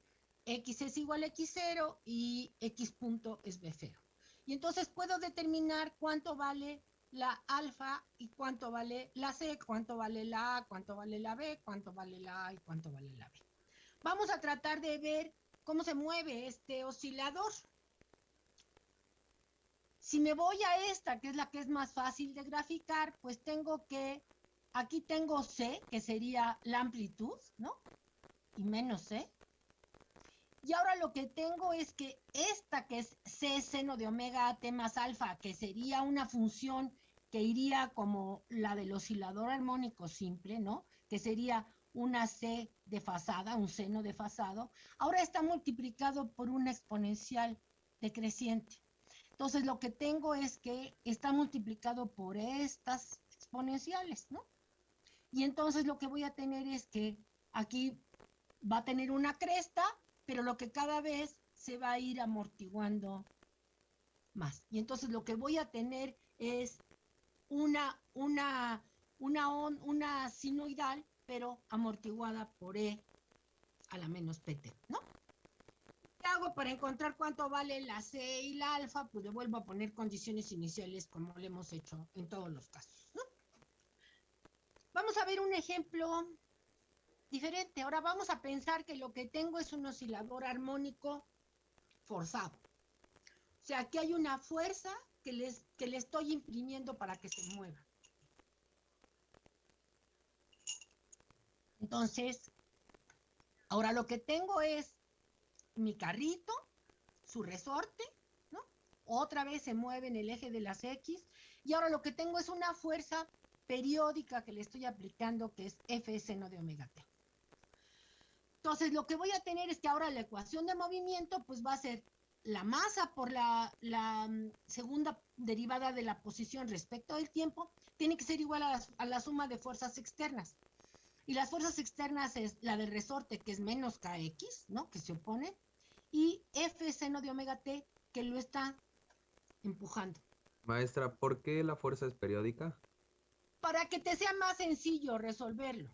x es igual a x0 y x punto es b0. Y entonces puedo determinar cuánto vale la alfa y cuánto vale la C, cuánto vale la A, cuánto vale la B, cuánto vale la A y cuánto vale la B. Vamos a tratar de ver cómo se mueve este oscilador. Si me voy a esta, que es la que es más fácil de graficar, pues tengo que, aquí tengo C, que sería la amplitud, ¿no? Y menos C. Y ahora lo que tengo es que esta que es C seno de omega T más alfa, que sería una función que iría como la del oscilador armónico simple, ¿no? Que sería una C desfasada, un seno desfasado, ahora está multiplicado por una exponencial decreciente. Entonces lo que tengo es que está multiplicado por estas exponenciales, ¿no? Y entonces lo que voy a tener es que aquí va a tener una cresta, pero lo que cada vez se va a ir amortiguando más. Y entonces lo que voy a tener es una, una, una, una sinoidal, pero amortiguada por E a la menos PT, ¿no? ¿Qué hago para encontrar cuánto vale la C y la alfa? Pues le vuelvo a poner condiciones iniciales como le hemos hecho en todos los casos. Vamos a ver un ejemplo diferente. Ahora vamos a pensar que lo que tengo es un oscilador armónico forzado. O sea, aquí hay una fuerza que, les, que le estoy imprimiendo para que se mueva. Entonces, ahora lo que tengo es mi carrito, su resorte, ¿no? Otra vez se mueve en el eje de las X. Y ahora lo que tengo es una fuerza periódica que le estoy aplicando, que es F seno de omega t. Entonces, lo que voy a tener es que ahora la ecuación de movimiento, pues va a ser la masa por la, mm, segunda derivada de la posición respecto del tiempo tiene que ser igual a la, suma de fuerzas externas. Y las fuerzas externas es la del resorte, que es menos kx, ¿no? Que se opone, y F seno de omega t, que lo está empujando.
Maestra, ¿por qué la fuerza es periódica?
Para que te sea más sencillo resolverlo.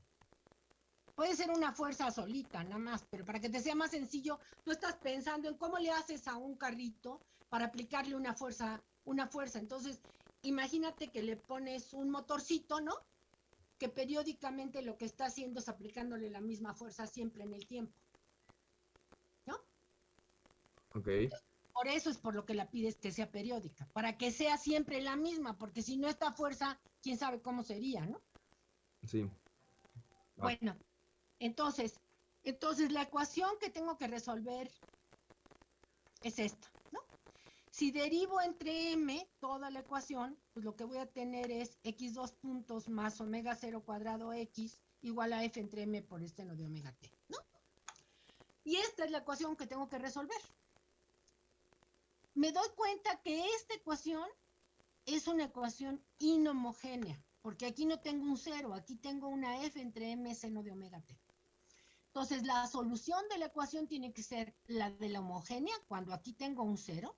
Puede ser una fuerza solita, nada más, pero para que te sea más sencillo, tú estás pensando en cómo le haces a un carrito para aplicarle una fuerza, una fuerza. Entonces, imagínate que le pones un motorcito, ¿no? Que periódicamente lo que está haciendo es aplicándole la misma fuerza siempre en el tiempo. ¿No?
Ok.
Por eso es por lo que la pides que sea periódica, para que sea siempre la misma, porque si no esta fuerza, quién sabe cómo sería, ¿no?
Sí.
Bueno, entonces, entonces la ecuación que tengo que resolver es esta. Si derivo entre m toda la ecuación, pues lo que voy a tener es x dos puntos más omega 0 cuadrado x igual a f entre m por no de omega t, ¿no? Y esta es la ecuación que tengo que resolver. Me doy cuenta que esta ecuación es una ecuación inhomogénea. porque aquí no tengo un cero, aquí tengo una f entre m seno de omega t. Entonces, la solución de la ecuación tiene que ser la de la homogénea, cuando aquí tengo un cero,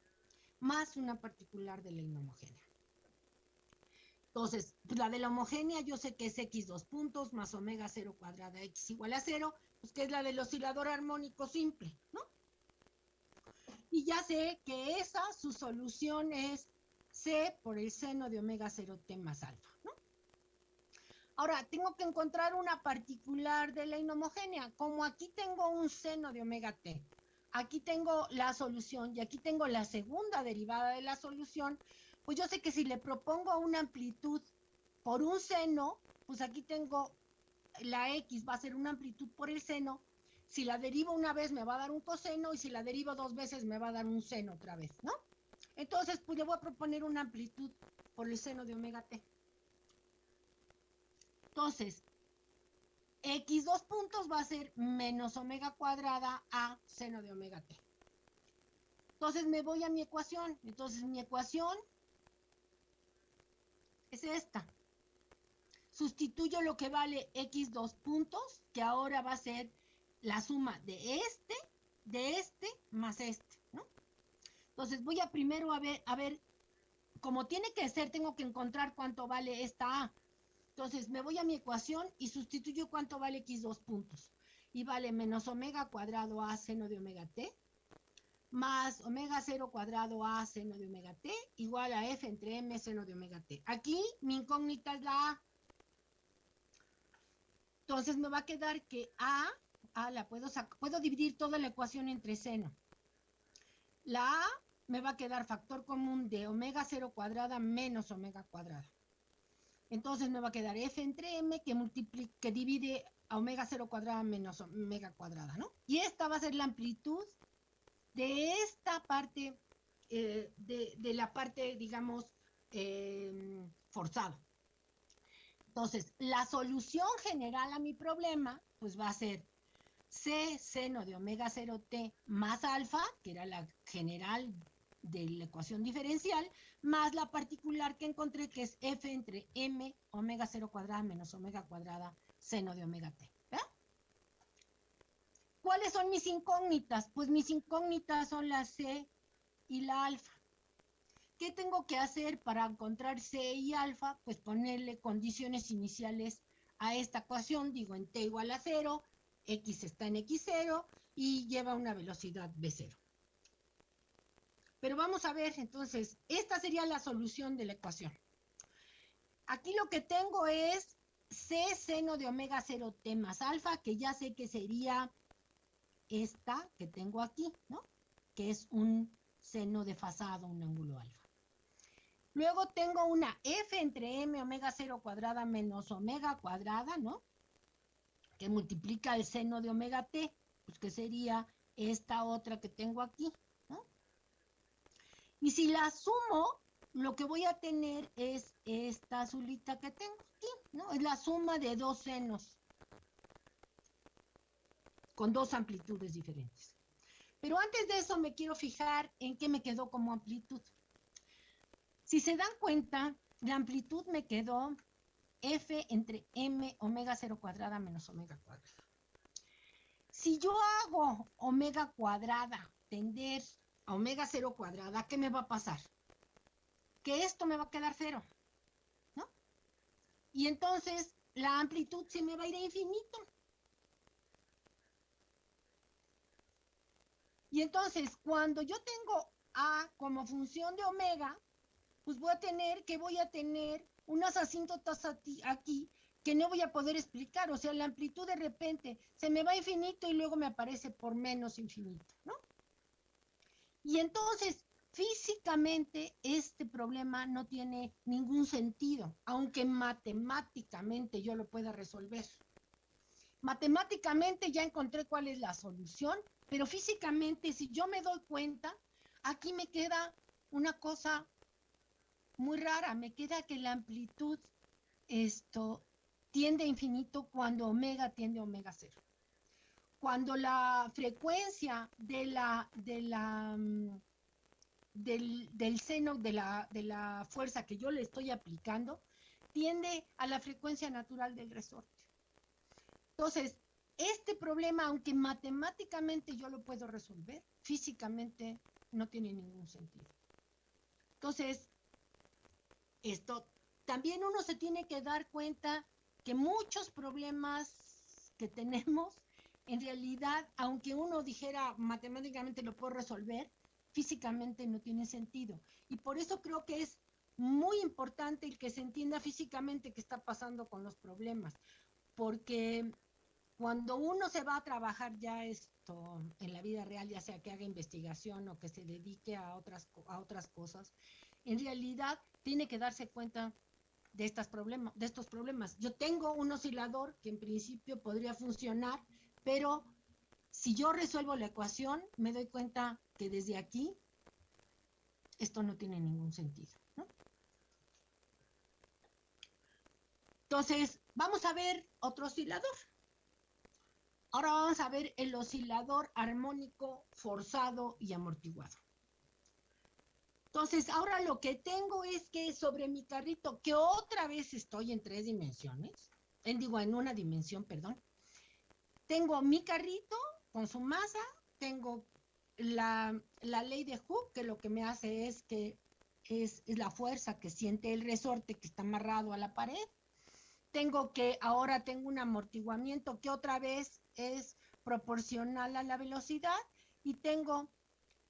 más una particular de la inhomogénea. Entonces, la de la homogénea yo sé que es x dos puntos más omega cero cuadrada x igual a cero, pues que es la del oscilador armónico simple, ¿no? Y ya sé que esa, su solución es c por el seno de omega cero t más alfa, ¿no? Ahora, tengo que encontrar una particular de la inhomogénea. Como aquí tengo un seno de omega t, aquí tengo la solución y aquí tengo la segunda derivada de la solución, pues yo sé que si le propongo una amplitud por un seno, pues aquí tengo la x va a ser una amplitud por el seno. Si la derivo una vez me va a dar un coseno y si la derivo dos veces me va a dar un seno otra vez, ¿no? Entonces, pues le voy a proponer una amplitud por el seno de omega t. Entonces, x dos puntos va a ser menos omega cuadrada a seno de omega t. Entonces me voy a mi ecuación. Entonces mi ecuación es esta. Sustituyo lo que vale x dos puntos, que ahora va a ser la suma de este, de este, más este, ¿no? Entonces voy a primero a ver, a ver, como tiene que ser, tengo que encontrar cuánto vale esta A. Entonces me voy a mi ecuación y sustituyo cuánto vale x dos puntos. Y vale menos omega cuadrado a seno de omega t más omega cero cuadrado a seno de omega t igual a f entre m seno de omega t. Aquí mi incógnita es la a. Entonces me va a quedar que a, a la puedo puedo dividir toda la ecuación entre seno. La a me va a quedar factor común de omega cero cuadrada menos omega cuadrada. Entonces me va a quedar f entre m que, que divide a omega 0 cuadrada menos omega cuadrada, ¿no? Y esta va a ser la amplitud de esta parte, eh, de, la parte, digamos, eh, forzado. Entonces, la solución general a mi problema, pues va a ser C seno de omega 0t más alfa, que era la general de la ecuación diferencial, más la particular que encontré que es f entre m omega 0 cuadrada menos omega cuadrada seno de omega t. ¿Cuáles son mis incógnitas? Pues mis incógnitas son la c y la alfa. ¿Qué tengo que hacer para encontrar c y alfa? Pues ponerle condiciones iniciales a esta ecuación, digo en t igual a 0, x está en x0 y lleva una velocidad b0. Pero vamos a ver, entonces, esta sería la solución de la ecuación. Aquí lo que tengo es C seno de omega 0 T más alfa, que ya sé que sería esta que tengo aquí, ¿no? Que es un seno desfasado, un ángulo alfa. Luego tengo una F entre M omega 0 cuadrada menos omega cuadrada, ¿no? Que multiplica el seno de omega T, pues que sería esta otra que tengo aquí. Y si la sumo, lo que voy a tener es esta azulita que tengo aquí, ¿no? Es la suma de dos senos con dos amplitudes diferentes. Pero antes de eso me quiero fijar en qué me quedó como amplitud. Si se dan cuenta, la amplitud me quedó f entre m omega 0 cuadrada menos omega cuadrada. Si yo hago omega cuadrada tender a omega 0 cuadrada, ¿qué me va a pasar? Que esto me va a quedar cero, ¿no? Y entonces la amplitud se me va a ir a infinito. Y entonces, cuando yo tengo A como función de omega, pues voy a tener que voy a tener unas asíntotas aquí que no voy a poder explicar. O sea, la amplitud de repente se me va a infinito y luego me aparece por menos infinito, ¿no? Y entonces, físicamente, este problema no tiene ningún sentido, aunque matemáticamente yo lo pueda resolver. Matemáticamente ya encontré cuál es la solución, pero físicamente, si yo me doy cuenta, aquí me queda una cosa muy rara, me queda que la amplitud esto tiende a infinito cuando omega tiende a omega cero cuando la frecuencia de la, de la, mm, del, seno de la, de la fuerza que yo le estoy aplicando tiende a la frecuencia natural del resorte. Entonces, este problema, aunque matemáticamente yo lo puedo resolver, físicamente no tiene ningún sentido. Entonces, esto también uno se tiene que dar cuenta que muchos problemas que tenemos, en realidad, aunque uno dijera matemáticamente lo puedo resolver, físicamente no tiene sentido. Y por eso creo que es muy importante el que se entienda físicamente qué está pasando con los problemas, porque cuando uno se va a trabajar ya esto en la vida real, ya sea que haga investigación o que se dedique a otras, a otras cosas, en realidad tiene que darse cuenta de, estas problemas, de estos problemas. Yo tengo un oscilador que en principio podría funcionar, pero si yo resuelvo la ecuación, me doy cuenta que desde aquí esto no tiene ningún sentido. Entonces, vamos a ver otro oscilador. Ahora vamos a ver el oscilador armónico forzado y amortiguado. Entonces, ahora lo que tengo es que sobre mi carrito, que otra vez estoy en tres dimensiones, en, digo, en una dimensión, perdón, tengo mi carrito con su masa, tengo la, ley de Hooke, que lo que me hace es que es, es la fuerza que siente el resorte que está amarrado a la pared. Tengo que, ahora tengo un amortiguamiento que otra vez es proporcional a la velocidad y tengo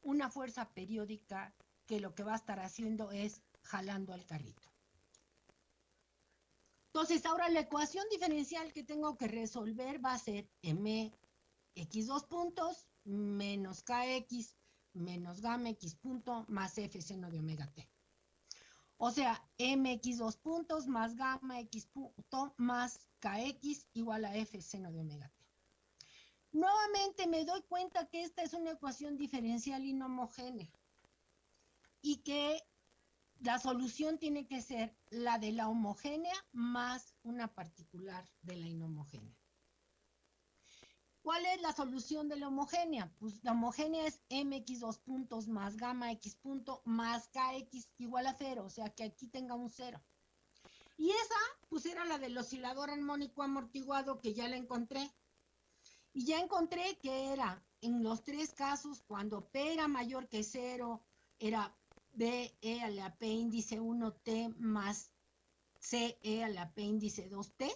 una fuerza periódica que lo que va a estar haciendo es jalando al carrito. Entonces, ahora la ecuación diferencial que tengo que resolver va a ser mx dos puntos menos kx menos gamma x punto más f seno de omega t. O sea, mx dos puntos más gamma x punto más kx igual a f seno de omega t. Nuevamente me doy cuenta que esta es una ecuación diferencial inhomogénea y que la solución tiene que ser la de la homogénea más una particular de la inhomogénea. ¿Cuál es la solución de la homogénea? Pues la homogénea es mx dos puntos más gamma x punto más kx igual a cero, o sea que aquí tenga un cero. Y esa, pues era la del oscilador armónico amortiguado que ya la encontré. Y ya encontré que era en los tres casos, cuando P era mayor que cero, era BE a la P índice 1T más CE a la P índice 2T,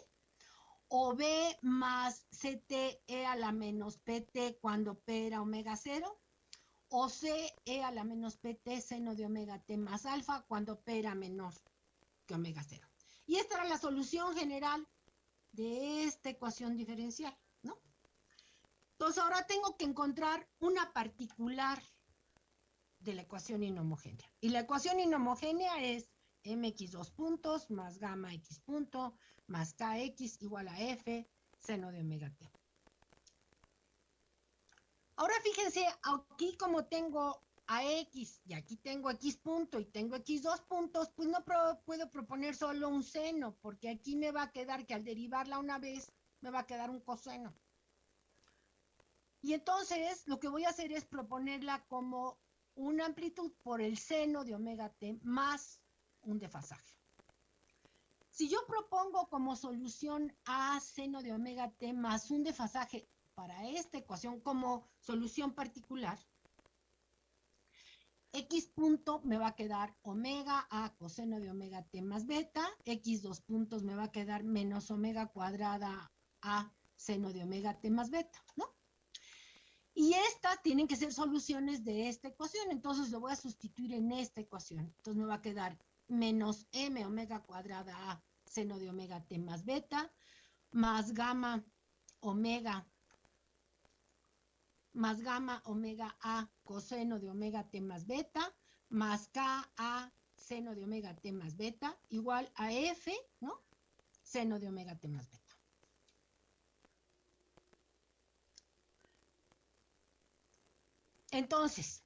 o B más CTE a la menos PT cuando P era omega 0, o CE a la menos PT seno de omega T más alfa cuando P era menor que omega 0. Y esta era la solución general de esta ecuación diferencial. Entonces ahora tengo que encontrar una particular de la ecuación inhomogénea. Y la ecuación inhomogénea es mx dos puntos más gamma x punto más kx igual a f seno de omega t. Ahora fíjense, aquí como tengo a x y aquí tengo x punto y tengo x dos puntos, pues no puedo proponer solo un seno, porque aquí me va a quedar que al derivarla una vez me va a quedar un coseno. Y entonces lo que voy a hacer es proponerla como una amplitud por el seno de omega t más un desfasaje. Si yo propongo como solución a seno de omega t más un desfasaje para esta ecuación como solución particular, x punto me va a quedar omega a coseno de omega t más beta, x dos puntos me va a quedar menos omega cuadrada a seno de omega t más beta, ¿no? Y estas tienen que ser soluciones de esta ecuación, entonces lo voy a sustituir en esta ecuación. Entonces me va a quedar menos m omega cuadrada a seno de omega t más beta, más gamma omega, más gamma omega a coseno de omega t más beta, más k a seno de omega t más beta, igual a f, ¿no? Seno de omega t más beta. Entonces,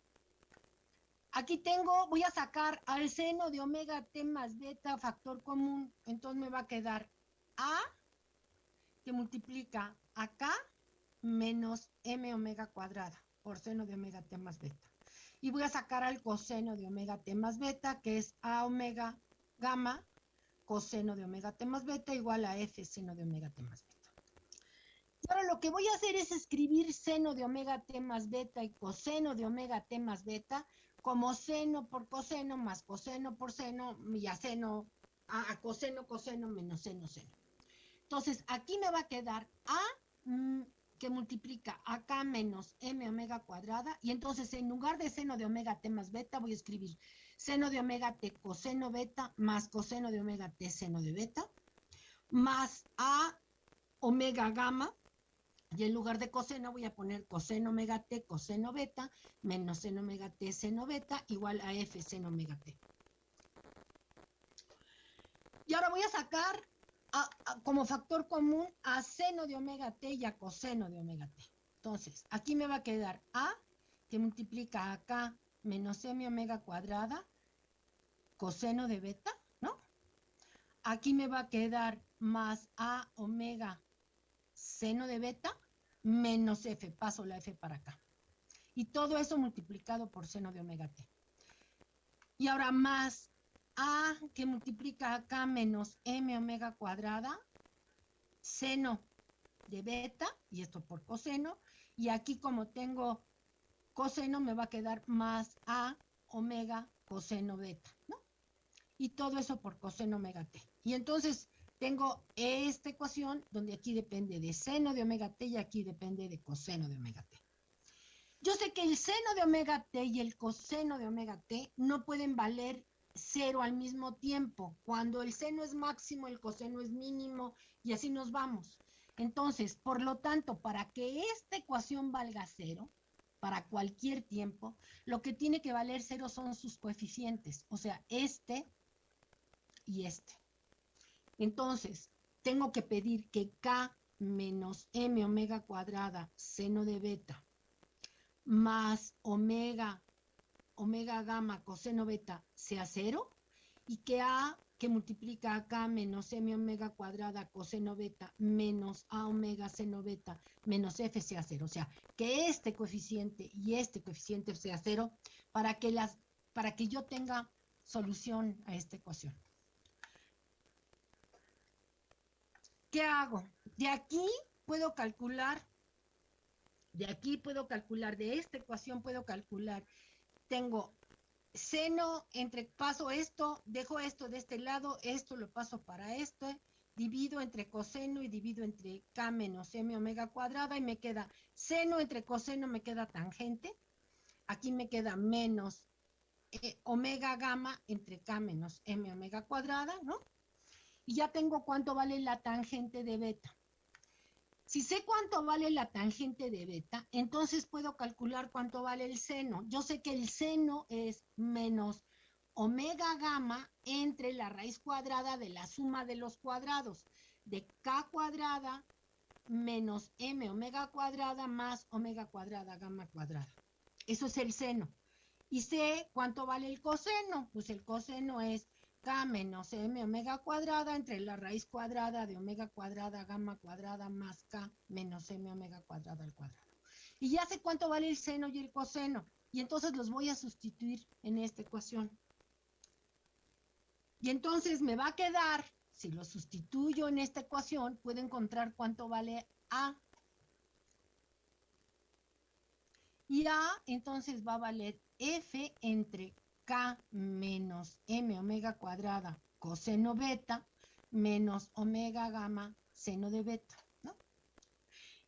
aquí tengo, voy a sacar al seno de omega t más beta factor común, entonces me va a quedar A que multiplica acá menos m omega cuadrada por seno de omega t más beta. Y voy a sacar al coseno de omega t más beta, que es A omega gamma coseno de omega t más beta igual a f seno de omega t más beta. Ahora lo que voy a hacer es escribir seno de omega t más beta y coseno de omega t más beta como seno por coseno más coseno por seno y a seno, a, coseno, coseno menos seno, seno. Entonces, aquí me va a quedar A mm, que multiplica acá menos m omega cuadrada y entonces en lugar de seno de omega t más beta voy a escribir seno de omega t coseno beta más coseno de omega t seno de beta más a omega gamma y en lugar de coseno voy a poner coseno omega t coseno beta menos seno omega t seno beta igual a f seno omega t. Y ahora voy a sacar como factor común a seno de omega t y a coseno de omega t. Entonces, aquí me va a quedar a, que multiplica acá menos m omega cuadrada, coseno de beta, ¿no? Aquí me va a quedar más a omega seno de beta menos f, paso la f para acá. Y todo eso multiplicado por seno de omega t. Y ahora más a que multiplica acá menos m omega cuadrada, seno de beta, y esto por coseno, y aquí como tengo coseno me va a quedar más a omega coseno beta, ¿no? Y todo eso por coseno omega t. Y entonces tengo esta ecuación donde aquí depende de seno de omega t y aquí depende de coseno de omega t. Yo sé que el seno de omega t y el coseno de omega t no pueden valer cero al mismo tiempo. Cuando el seno es máximo, el coseno es mínimo y así nos vamos. Entonces, por lo tanto, para que esta ecuación valga cero, para cualquier tiempo, lo que tiene que valer cero son sus coeficientes, o sea, este y este. Entonces, tengo que pedir que K menos M omega cuadrada seno de beta más omega omega gamma coseno beta sea cero y que A que multiplica acá menos m omega cuadrada coseno beta menos a omega seno beta menos f sea cero. O sea, que este coeficiente y este coeficiente sea cero para que, las, para que yo tenga solución a esta ecuación. ¿Qué hago? De aquí puedo calcular, de aquí puedo calcular, de esta ecuación puedo calcular tengo seno entre paso esto, dejo esto de este lado, esto lo paso para esto, divido entre coseno y divido entre k menos m omega cuadrada y me queda seno entre coseno me queda tangente. Aquí me queda menos eh, omega gamma entre k menos m omega cuadrada, ¿no? Y ya tengo cuánto vale la tangente de beta. Si sé cuánto vale la tangente de beta, entonces puedo calcular cuánto vale el seno. Yo sé que el seno es menos omega gamma entre la raíz cuadrada de la suma de los cuadrados de k cuadrada menos m omega cuadrada más omega cuadrada gamma cuadrada. Eso es el seno. Y sé cuánto vale el coseno. Pues el coseno es k menos m omega cuadrada entre la raíz cuadrada de omega cuadrada gamma cuadrada más k menos m omega cuadrada al cuadrado. Y ya sé cuánto vale el seno y el coseno. Y entonces los voy a sustituir en esta ecuación. Y entonces me va a quedar, si lo sustituyo en esta ecuación, puedo encontrar cuánto vale A. Y A entonces va a valer F entre K menos M omega cuadrada coseno beta menos omega gamma seno de beta, ¿no?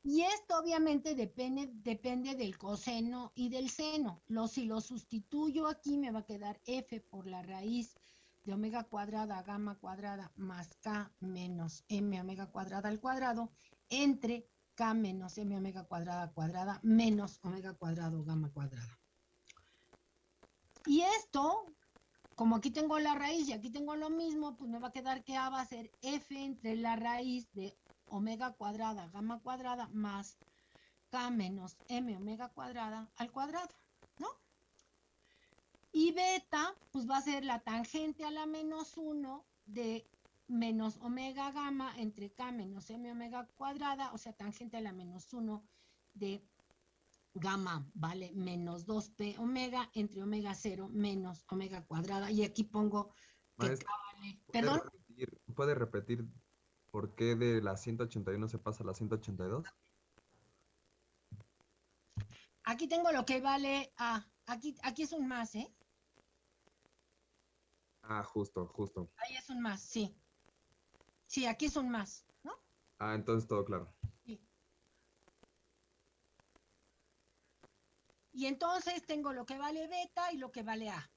Y esto obviamente depende, depende del coseno y del seno. Lo, si lo sustituyo aquí me va a quedar F por la raíz de omega cuadrada gamma cuadrada más K menos M omega cuadrada al cuadrado entre K menos M omega cuadrada cuadrada menos omega cuadrado gamma cuadrada. Y esto, como aquí tengo la raíz y aquí tengo lo mismo, pues me va a quedar que A va a ser F entre la raíz de omega cuadrada, gamma cuadrada, más K menos M omega cuadrada al cuadrado, ¿no? Y beta, pues va a ser la tangente a la menos 1 de menos omega gamma entre K menos M omega cuadrada, o sea, tangente a la menos 1 de gamma vale menos 2p omega entre omega 0 menos omega cuadrada. Y aquí pongo que
vale. ¿Perdón? Repetir puede repetir por qué de la 181 se pasa a la 182?
Aquí tengo lo que vale A. Aquí, aquí es un más, ¿eh?
Ah, justo, justo.
Ahí es un más, sí. Sí, aquí es un más, ¿no?
Ah, entonces todo claro. Sí.
Y entonces tengo lo que vale beta y lo que vale A.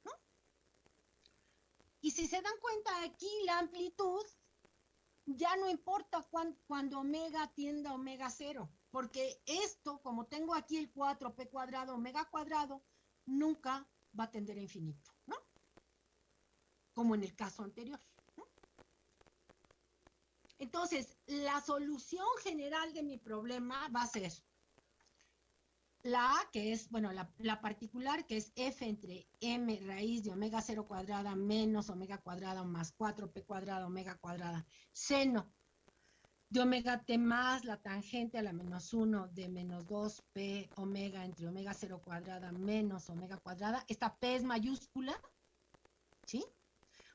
Y si se dan cuenta aquí la amplitud ya no importa cuando omega tienda omega cero, porque esto, como tengo aquí el 4p cuadrado omega cuadrado, nunca va a tender a infinito, ¿no? Como en el caso anterior. Entonces, la solución general de mi problema va a ser la A, que es, bueno, la, particular, que es f entre m raíz de omega 0 cuadrada menos omega cuadrada más 4p cuadrada omega cuadrada, seno de omega t más la tangente a la menos 1 de menos 2p omega entre omega 0 cuadrada menos omega cuadrada. Esta p es mayúscula, ¿sí?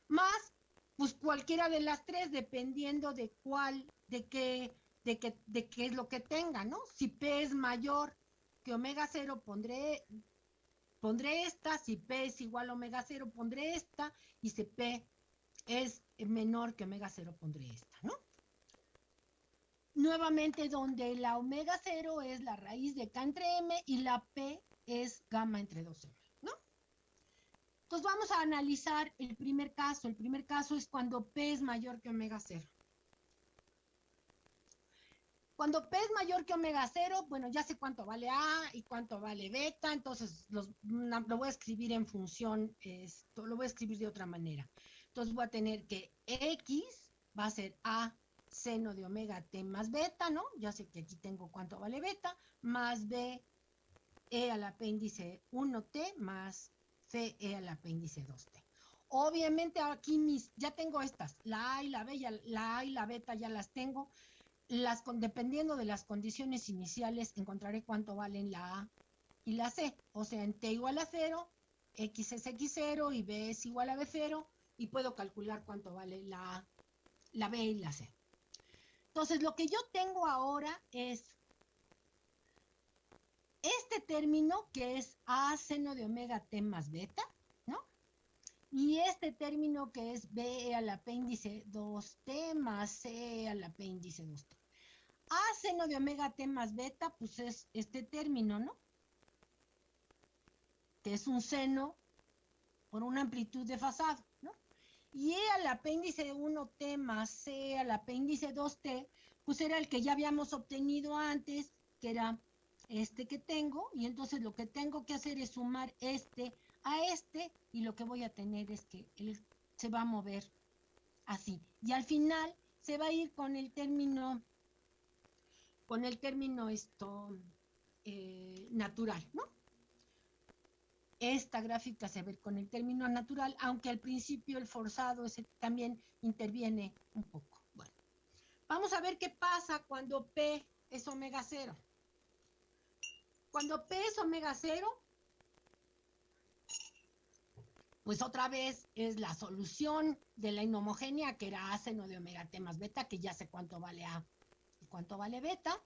Más, pues cualquiera de las tres, dependiendo de cuál, de qué, de qué, de qué es lo que tenga, ¿no? Si p es mayor que omega 0 pondré, pondré esta, si P es igual a omega 0 pondré esta, y si P es menor que omega 0 pondré esta, ¿no? Nuevamente donde la omega 0 es la raíz de K entre M y la P es gamma entre 2M, ¿no? Entonces vamos a analizar el primer caso. El primer caso es cuando P es mayor que omega 0. Cuando P es mayor que omega 0, bueno, ya sé cuánto vale A y cuánto vale beta, entonces lo voy a escribir en función, esto, lo voy a escribir de otra manera. Entonces voy a tener que X va a ser A seno de omega T más beta, ¿no? Ya sé que aquí tengo cuánto vale beta, más B E al apéndice 1T más C E al apéndice 2T. Obviamente aquí mis, ya tengo estas, la A y la B, la A y la beta ya las tengo, las, dependiendo de las condiciones iniciales, encontraré cuánto valen la A y la C. O sea, en T igual a 0, X es X0 y B es igual a B0 y puedo calcular cuánto vale la A, la B y la C. Entonces, lo que yo tengo ahora es este término que es A seno de omega T más beta, ¿no? Y este término que es B al apéndice 2T más C al apéndice 2T. A seno de omega T más beta, pues es este término, ¿no? Que es un seno por una amplitud desfasada, ¿no? Y E al apéndice 1T más C al apéndice 2T, pues era el que ya habíamos obtenido antes, que era este que tengo, y entonces lo que tengo que hacer es sumar este a este, y lo que voy a tener es que él se va a mover así. Y al final se va a ir con el término con el término esto eh, natural, ¿no? Esta gráfica se ve con el término natural, aunque al principio el forzado también interviene un poco. Bueno, vamos a ver qué pasa cuando P es omega cero. Cuando P es omega cero, pues otra vez es la solución de la inhomogénea, que era A seno de omega T más beta, que ya sé cuánto vale A cuánto vale beta,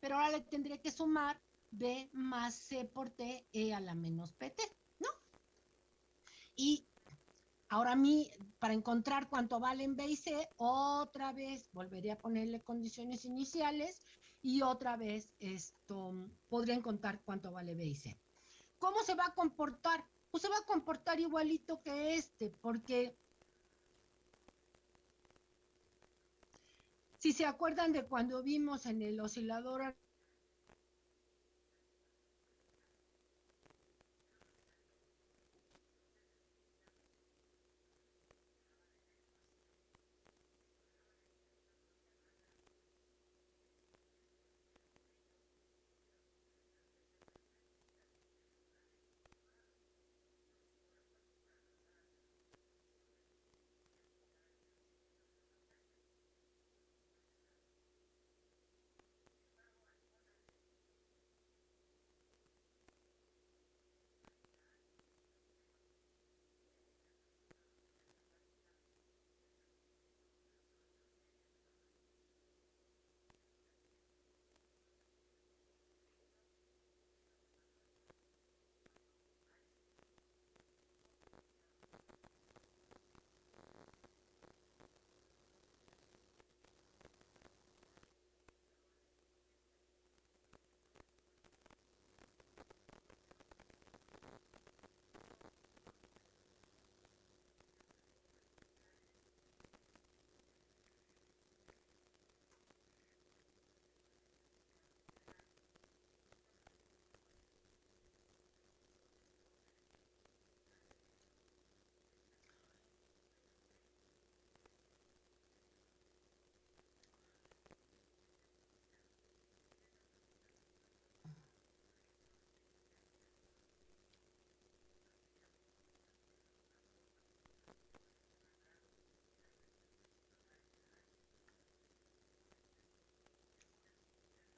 pero ahora le tendré que sumar B más C por T E a la menos PT, ¿no? Y ahora a mí, para encontrar cuánto valen B y C, otra vez volveré a ponerle condiciones iniciales y otra vez esto podría encontrar cuánto vale B y C. ¿Cómo se va a comportar? Pues se va a comportar igualito que este, porque Si se acuerdan de cuando vimos en el oscilador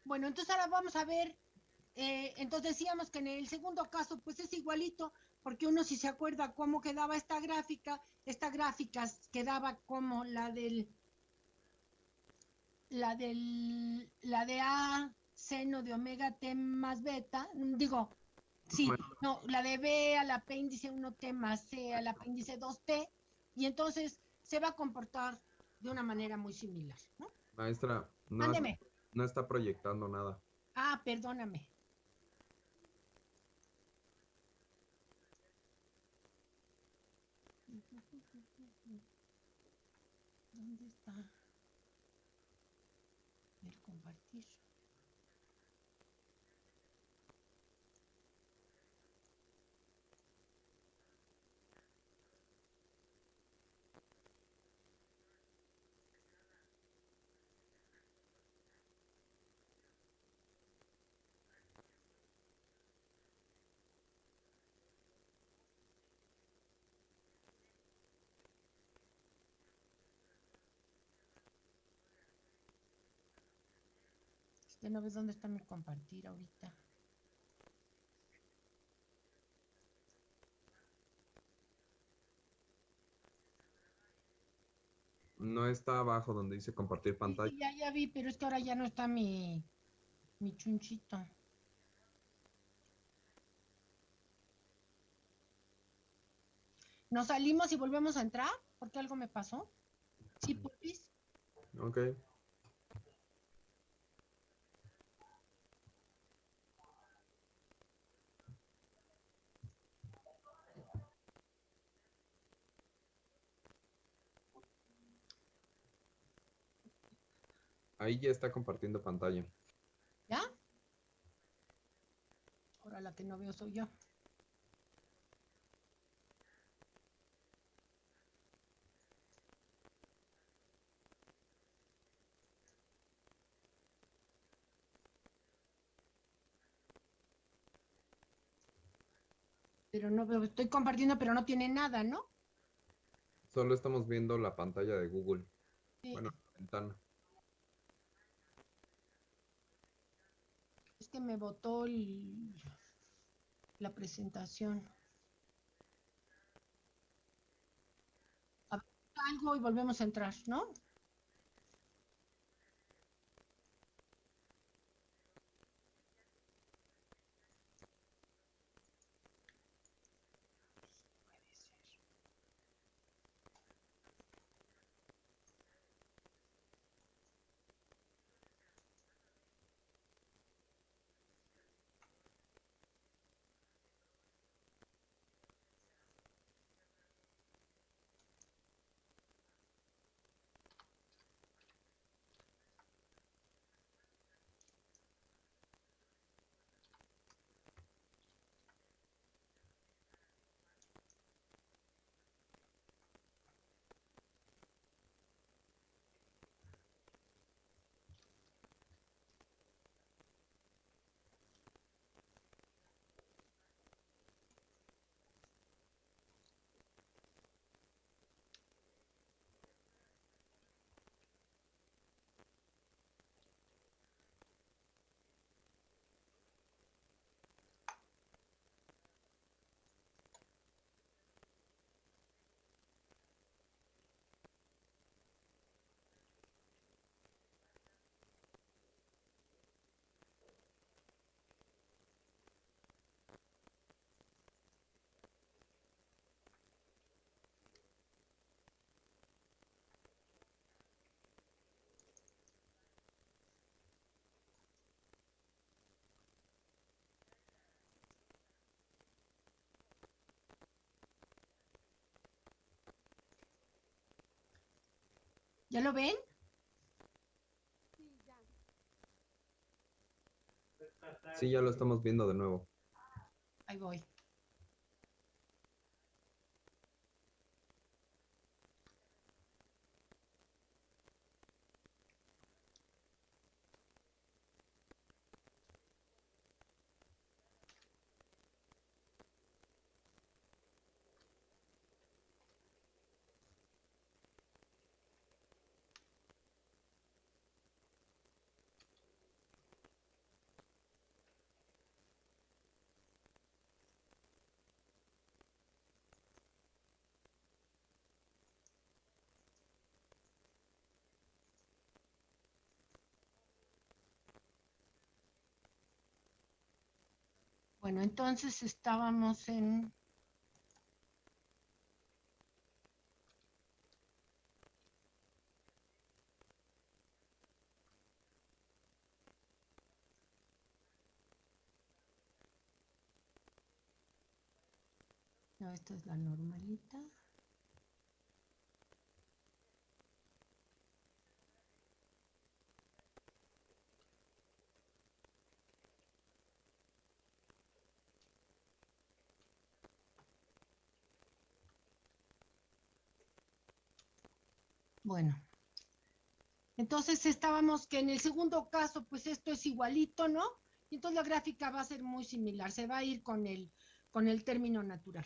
Bueno, entonces ahora vamos a ver, eh, entonces decíamos que en el segundo caso pues es igualito, porque uno si se acuerda cómo quedaba esta gráfica, esta gráfica quedaba como la del, la del, la de A seno de omega T más beta, digo, sí, no, la de B al apéndice 1T más C al apéndice 2T, y entonces se va a comportar de una manera muy similar, ¿no?
Maestra, no, no está proyectando nada.
Ah, perdóname. ¿Dónde está? El compartir. Que no ves dónde está mi compartir ahorita.
No está abajo donde dice compartir pantalla.
Sí, ya, ya vi, pero es que ahora ya no está mi, mi chunchito. ¿Nos salimos y volvemos a entrar? ¿Porque algo me pasó? Sí, Pupis.
Ok. Ahí ya está compartiendo pantalla.
¿Ya? Ahora la que no veo soy yo. Pero no veo, estoy compartiendo, pero no tiene nada, ¿no?
Solo estamos viendo la pantalla de Google. Bueno, la ventana.
Me botó la presentación. algo y volvemos a entrar, ¿no? ¿Ya lo ven?
Sí, ya lo estamos viendo de nuevo.
Ahí voy. Bueno, entonces estábamos en No, esta es la normalita. Bueno, entonces estábamos que en el segundo caso, pues esto es igualito, ¿no? Y entonces la gráfica va a ser muy similar, se va a ir con el, con el término natural.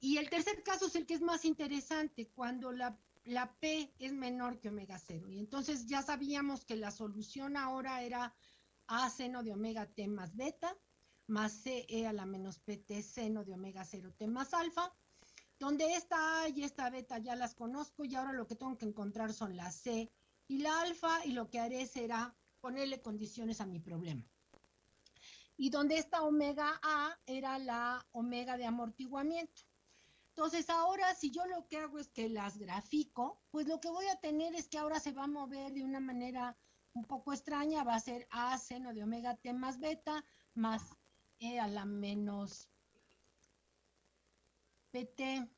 Y el tercer caso es el que es más interesante, cuando la, la P es menor que omega 0. Y entonces ya sabíamos que la solución ahora era A seno de omega T más beta, más C E a la menos PT seno de omega 0 T más alfa, donde esta A y esta beta ya las conozco y ahora lo que tengo que encontrar son la C y la alfa y lo que haré será ponerle condiciones a mi problema. Y donde esta omega A era la omega de amortiguamiento. Entonces ahora si yo lo que hago es que las grafico, pues lo que voy a tener es que ahora se va a mover de una manera un poco extraña, va a ser A seno de omega T más beta más E a la menos PT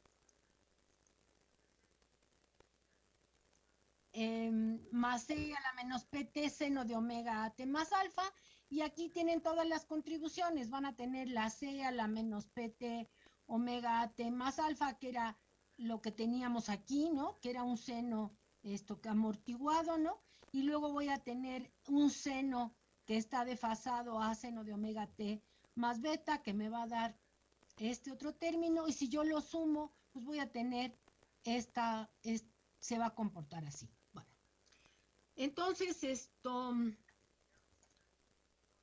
em, más E a la menos PT seno de omega T más alfa y aquí tienen todas las contribuciones, van a tener la C a la menos PT omega T más alfa, que era lo que teníamos aquí, ¿no? Que era un seno esto amortiguado, ¿no? Y luego voy a tener un seno que está desfasado a seno de omega T más beta, que me va a dar este otro término, y si yo lo sumo, pues voy a tener esta, se va a comportar así. Bueno, entonces esto,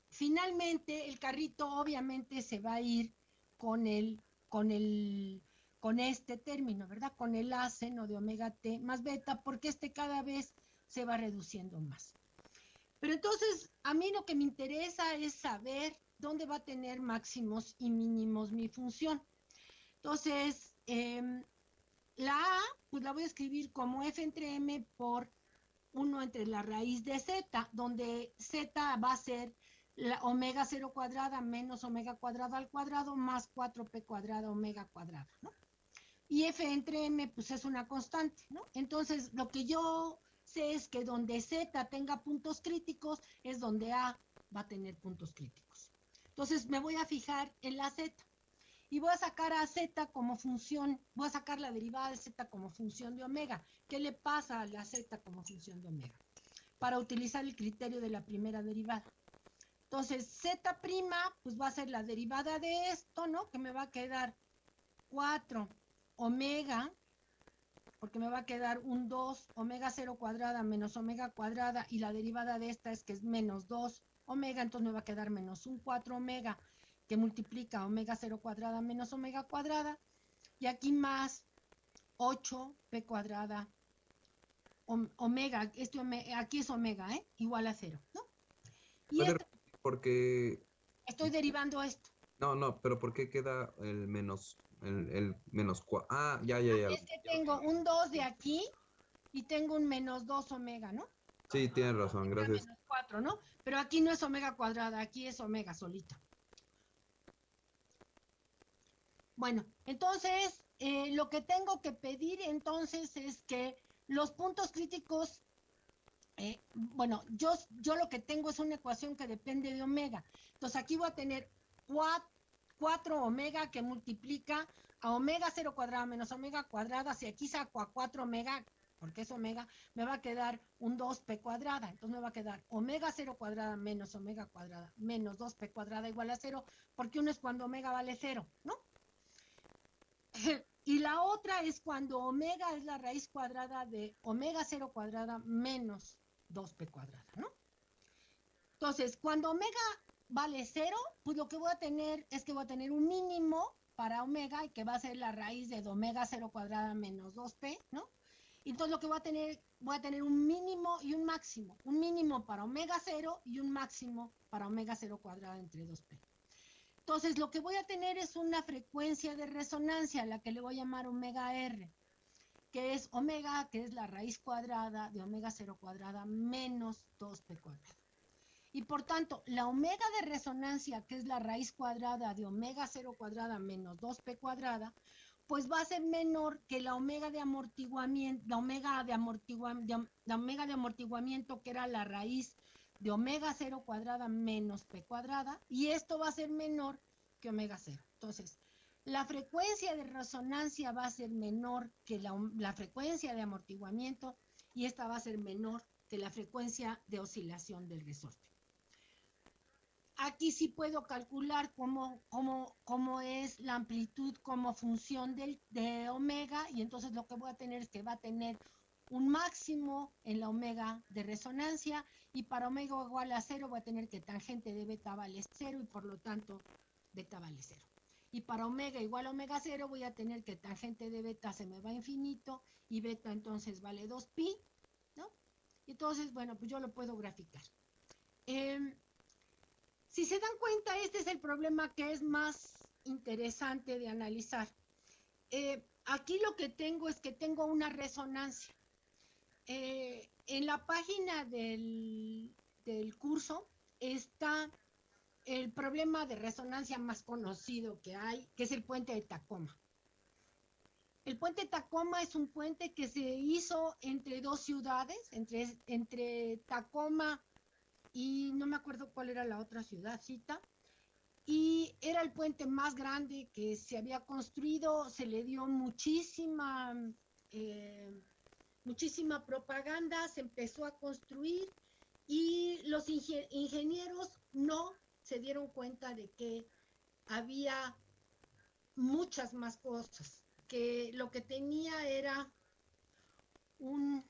finalmente el carrito obviamente se va a ir con el con el con este término, ¿verdad? Con el A seno de omega T más beta, porque este cada vez se va reduciendo más. Pero entonces, a mí lo que me interesa es saber dónde va a tener máximos y mínimos mi función. Entonces, em, la A, pues la voy a escribir como F entre M por 1 entre la raíz de Z, donde Z va a ser la omega 0 cuadrada menos omega cuadrada al cuadrado más 4p cuadrada omega cuadrada, ¿no? Y f entre m, pues es una constante, ¿no? Entonces, lo que yo sé es que donde z tenga puntos críticos es donde a va a tener puntos críticos. Entonces, me voy a fijar en la z y voy a sacar a z como función, voy a sacar la derivada de z como función de omega. ¿Qué le pasa a la z como función de omega? Para utilizar el criterio de la primera derivada. Entonces, Z', pues va a ser la derivada de esto, ¿no? Que me va a quedar 4 omega, porque me va a quedar un 2 omega 0 cuadrada menos omega cuadrada, y la derivada de esta es que es menos 2 omega, entonces me va a quedar menos un 4 omega, que multiplica omega 0 cuadrada menos omega cuadrada, y aquí más 8 p cuadrada omega, este aquí es omega, ¿eh? Igual a 0, ¿no?
Y porque...
Estoy derivando esto.
No, no, pero ¿por qué queda el menos, el, el menos cuatro? Ah, ya, ya, ya.
Es que tengo un 2 de aquí y tengo un menos 2 omega, ¿no?
Sí, tienes razón, gracias.
Menos 4, ¿no? Pero aquí no es omega cuadrada, aquí es omega solita. Bueno, entonces, eh, lo que tengo que pedir entonces es que los puntos críticos eh, bueno, yo, yo lo que tengo es una ecuación que depende de omega. Entonces aquí voy a tener 4, omega que multiplica a omega 0 cuadrada menos omega cuadrada. Si aquí saco a 4 omega, porque es omega, me va a quedar un 2p cuadrada. Entonces me va a quedar omega 0 cuadrada menos omega cuadrada menos 2p cuadrada igual a 0, porque uno es cuando omega vale 0, ¿no? <laughs> Y la otra es cuando omega es la raíz cuadrada de omega 0 cuadrada menos 2p cuadrada, ¿no? Entonces, cuando omega vale 0, pues lo que voy a tener es que voy a tener un mínimo para omega y que va a ser la raíz de omega 0 cuadrada menos 2p, ¿no? Entonces lo que voy a tener, voy a tener un mínimo y un máximo. Un mínimo para omega 0 y un máximo para omega 0 cuadrada entre 2p. Entonces, lo que voy a tener es una frecuencia de resonancia, la que le voy a llamar omega R, que es omega, que es la raíz cuadrada de omega 0 cuadrada menos 2p cuadrada. Y por tanto, la omega de resonancia, que es la raíz cuadrada de omega 0 cuadrada menos 2p cuadrada, pues va a ser menor que la omega de amortiguamiento, la omega de, amortiguamiento, la omega de amortiguamiento que era la raíz de omega 0 cuadrada menos p cuadrada, y esto va a ser menor que omega 0. Entonces, la frecuencia de resonancia va a ser menor que la, la, frecuencia de amortiguamiento y esta va a ser menor que la frecuencia de oscilación del resorte. Aquí sí puedo calcular cómo, cómo, cómo es la amplitud como función del, de omega y entonces lo que voy a tener es que va a tener un máximo en la omega de resonancia y para omega igual a cero voy a tener que tangente de beta vale cero y por lo tanto beta vale cero. Y para omega igual a omega cero voy a tener que tangente de beta se me va a infinito y beta entonces vale 2pi, ¿no? Entonces, bueno, pues yo lo puedo graficar. Eh, si se dan cuenta, este es el problema que es más interesante de analizar. Eh, aquí lo que tengo es que tengo una resonancia. Eh, en la página del, del curso está el problema de resonancia más conocido que hay, que es el puente de Tacoma. El puente de Tacoma es un puente que se hizo entre dos ciudades, entre, entre Tacoma y no me acuerdo cuál era la otra ciudadcita. Y era el puente más grande que se había construido, se le dio muchísima, eh, muchísima propaganda, se empezó a construir y los ingenieros no se dieron cuenta de que había muchas más cosas, que lo que tenía era un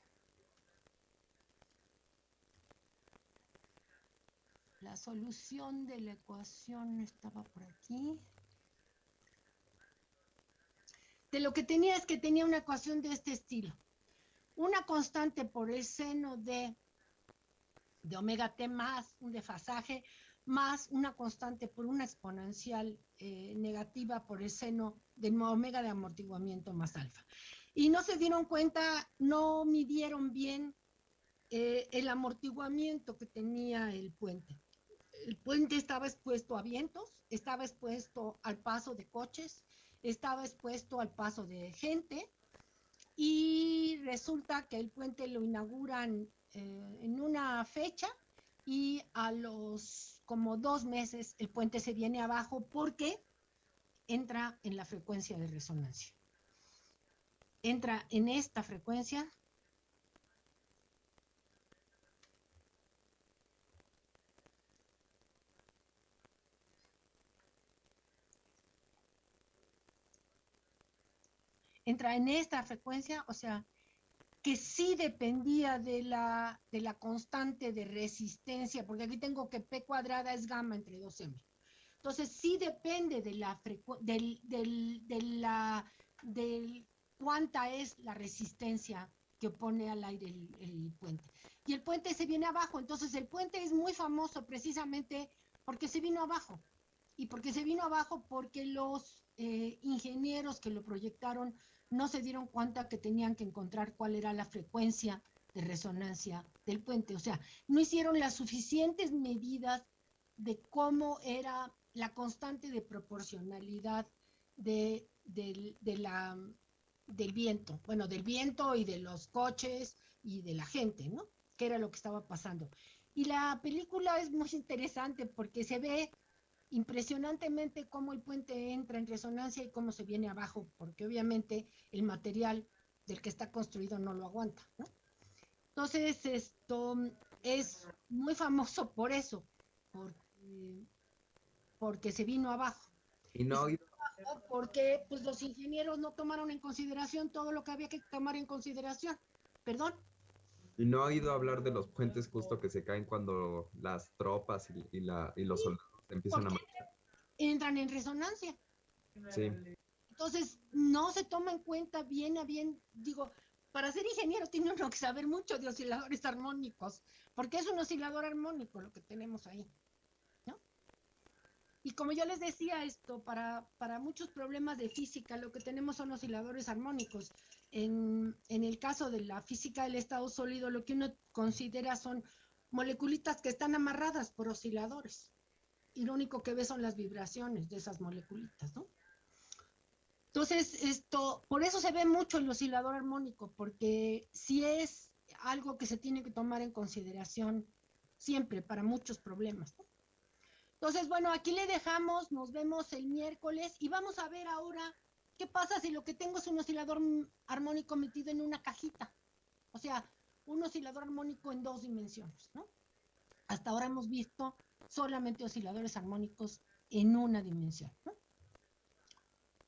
La solución de la ecuación estaba por aquí. De lo que tenía es que tenía una ecuación de este estilo. Una constante por el seno de, de omega t más un desfasaje, más una constante por una exponencial eh, negativa por el seno de omega de amortiguamiento más alfa. Y no se dieron cuenta, no midieron bien eh, el amortiguamiento que tenía el puente el puente estaba expuesto a vientos, estaba expuesto al paso de coches, estaba expuesto al paso de gente y resulta que el puente lo inauguran eh, en una fecha y a los como dos meses el puente se viene abajo porque entra en la frecuencia de resonancia. Entra en esta frecuencia entra en esta frecuencia, o sea, que sí dependía de la, de la constante de resistencia, porque aquí tengo que P cuadrada es gamma entre 2M. Entonces, sí depende de la del, del, de la, del cuánta es la resistencia que pone al aire el, el, puente. Y el puente se viene abajo, entonces el puente es muy famoso precisamente porque se vino abajo. Y porque se vino abajo porque los eh, ingenieros que lo proyectaron no se dieron cuenta que tenían que encontrar cuál era la frecuencia de resonancia del puente. O sea, no hicieron las suficientes medidas de cómo era la constante de proporcionalidad de, la, del viento, bueno, del viento y de los coches y de la gente, ¿no? Que era lo que estaba pasando. Y la película es muy interesante porque se ve impresionantemente cómo el puente entra en resonancia y cómo se viene abajo, porque obviamente el material del que está construido no lo aguanta. Entonces, esto es muy famoso por eso, porque, porque se vino abajo.
Y no
porque pues los ingenieros no tomaron en consideración todo lo que había que tomar en consideración. Perdón.
Y no ha ido a hablar de los puentes justo que se caen cuando las tropas y, la, y los soldados empiezan a
Entran en resonancia.
Sí.
Entonces, no se toma en cuenta bien a bien, digo, para ser ingeniero tiene uno que saber mucho de osciladores armónicos, porque es un oscilador armónico lo que tenemos ahí. ¿no? Y como yo les decía esto, para, para muchos problemas de física lo que tenemos son osciladores armónicos. En, en el caso de la física del estado sólido, lo que uno considera son moleculitas que están amarradas por osciladores. Y lo único que ve son las vibraciones de esas moleculitas, ¿no? Entonces, esto, por eso se ve mucho el oscilador armónico, porque si es algo que se tiene que tomar en consideración siempre para muchos problemas. ¿no? Entonces, bueno, aquí le dejamos, nos vemos el miércoles y vamos a ver ahora qué pasa si lo que tengo es un oscilador armónico metido en una cajita. O sea, un oscilador armónico en dos dimensiones, ¿no? Hasta ahora hemos visto solamente osciladores armónicos en una dimensión, ¿no?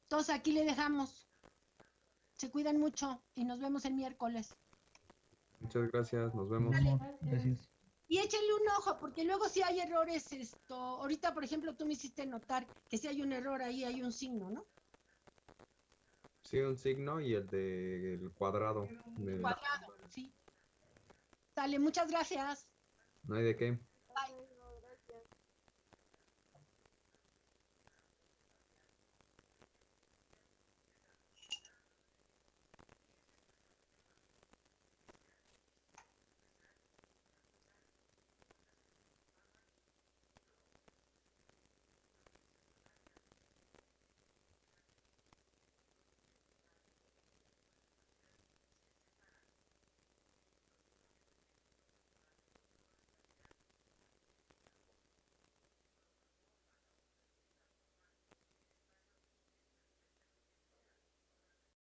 Entonces aquí le dejamos. Se cuidan mucho y nos vemos el miércoles.
Muchas gracias, nos vemos.
Gracias.
Y échenle un ojo, porque luego si hay errores, esto, ahorita por ejemplo tú me hiciste notar que si hay un error ahí hay un signo, ¿no?
Sí, un signo y el del cuadrado.
Cuadrado, sí. Dale, muchas gracias.
No hay de qué.
Bye.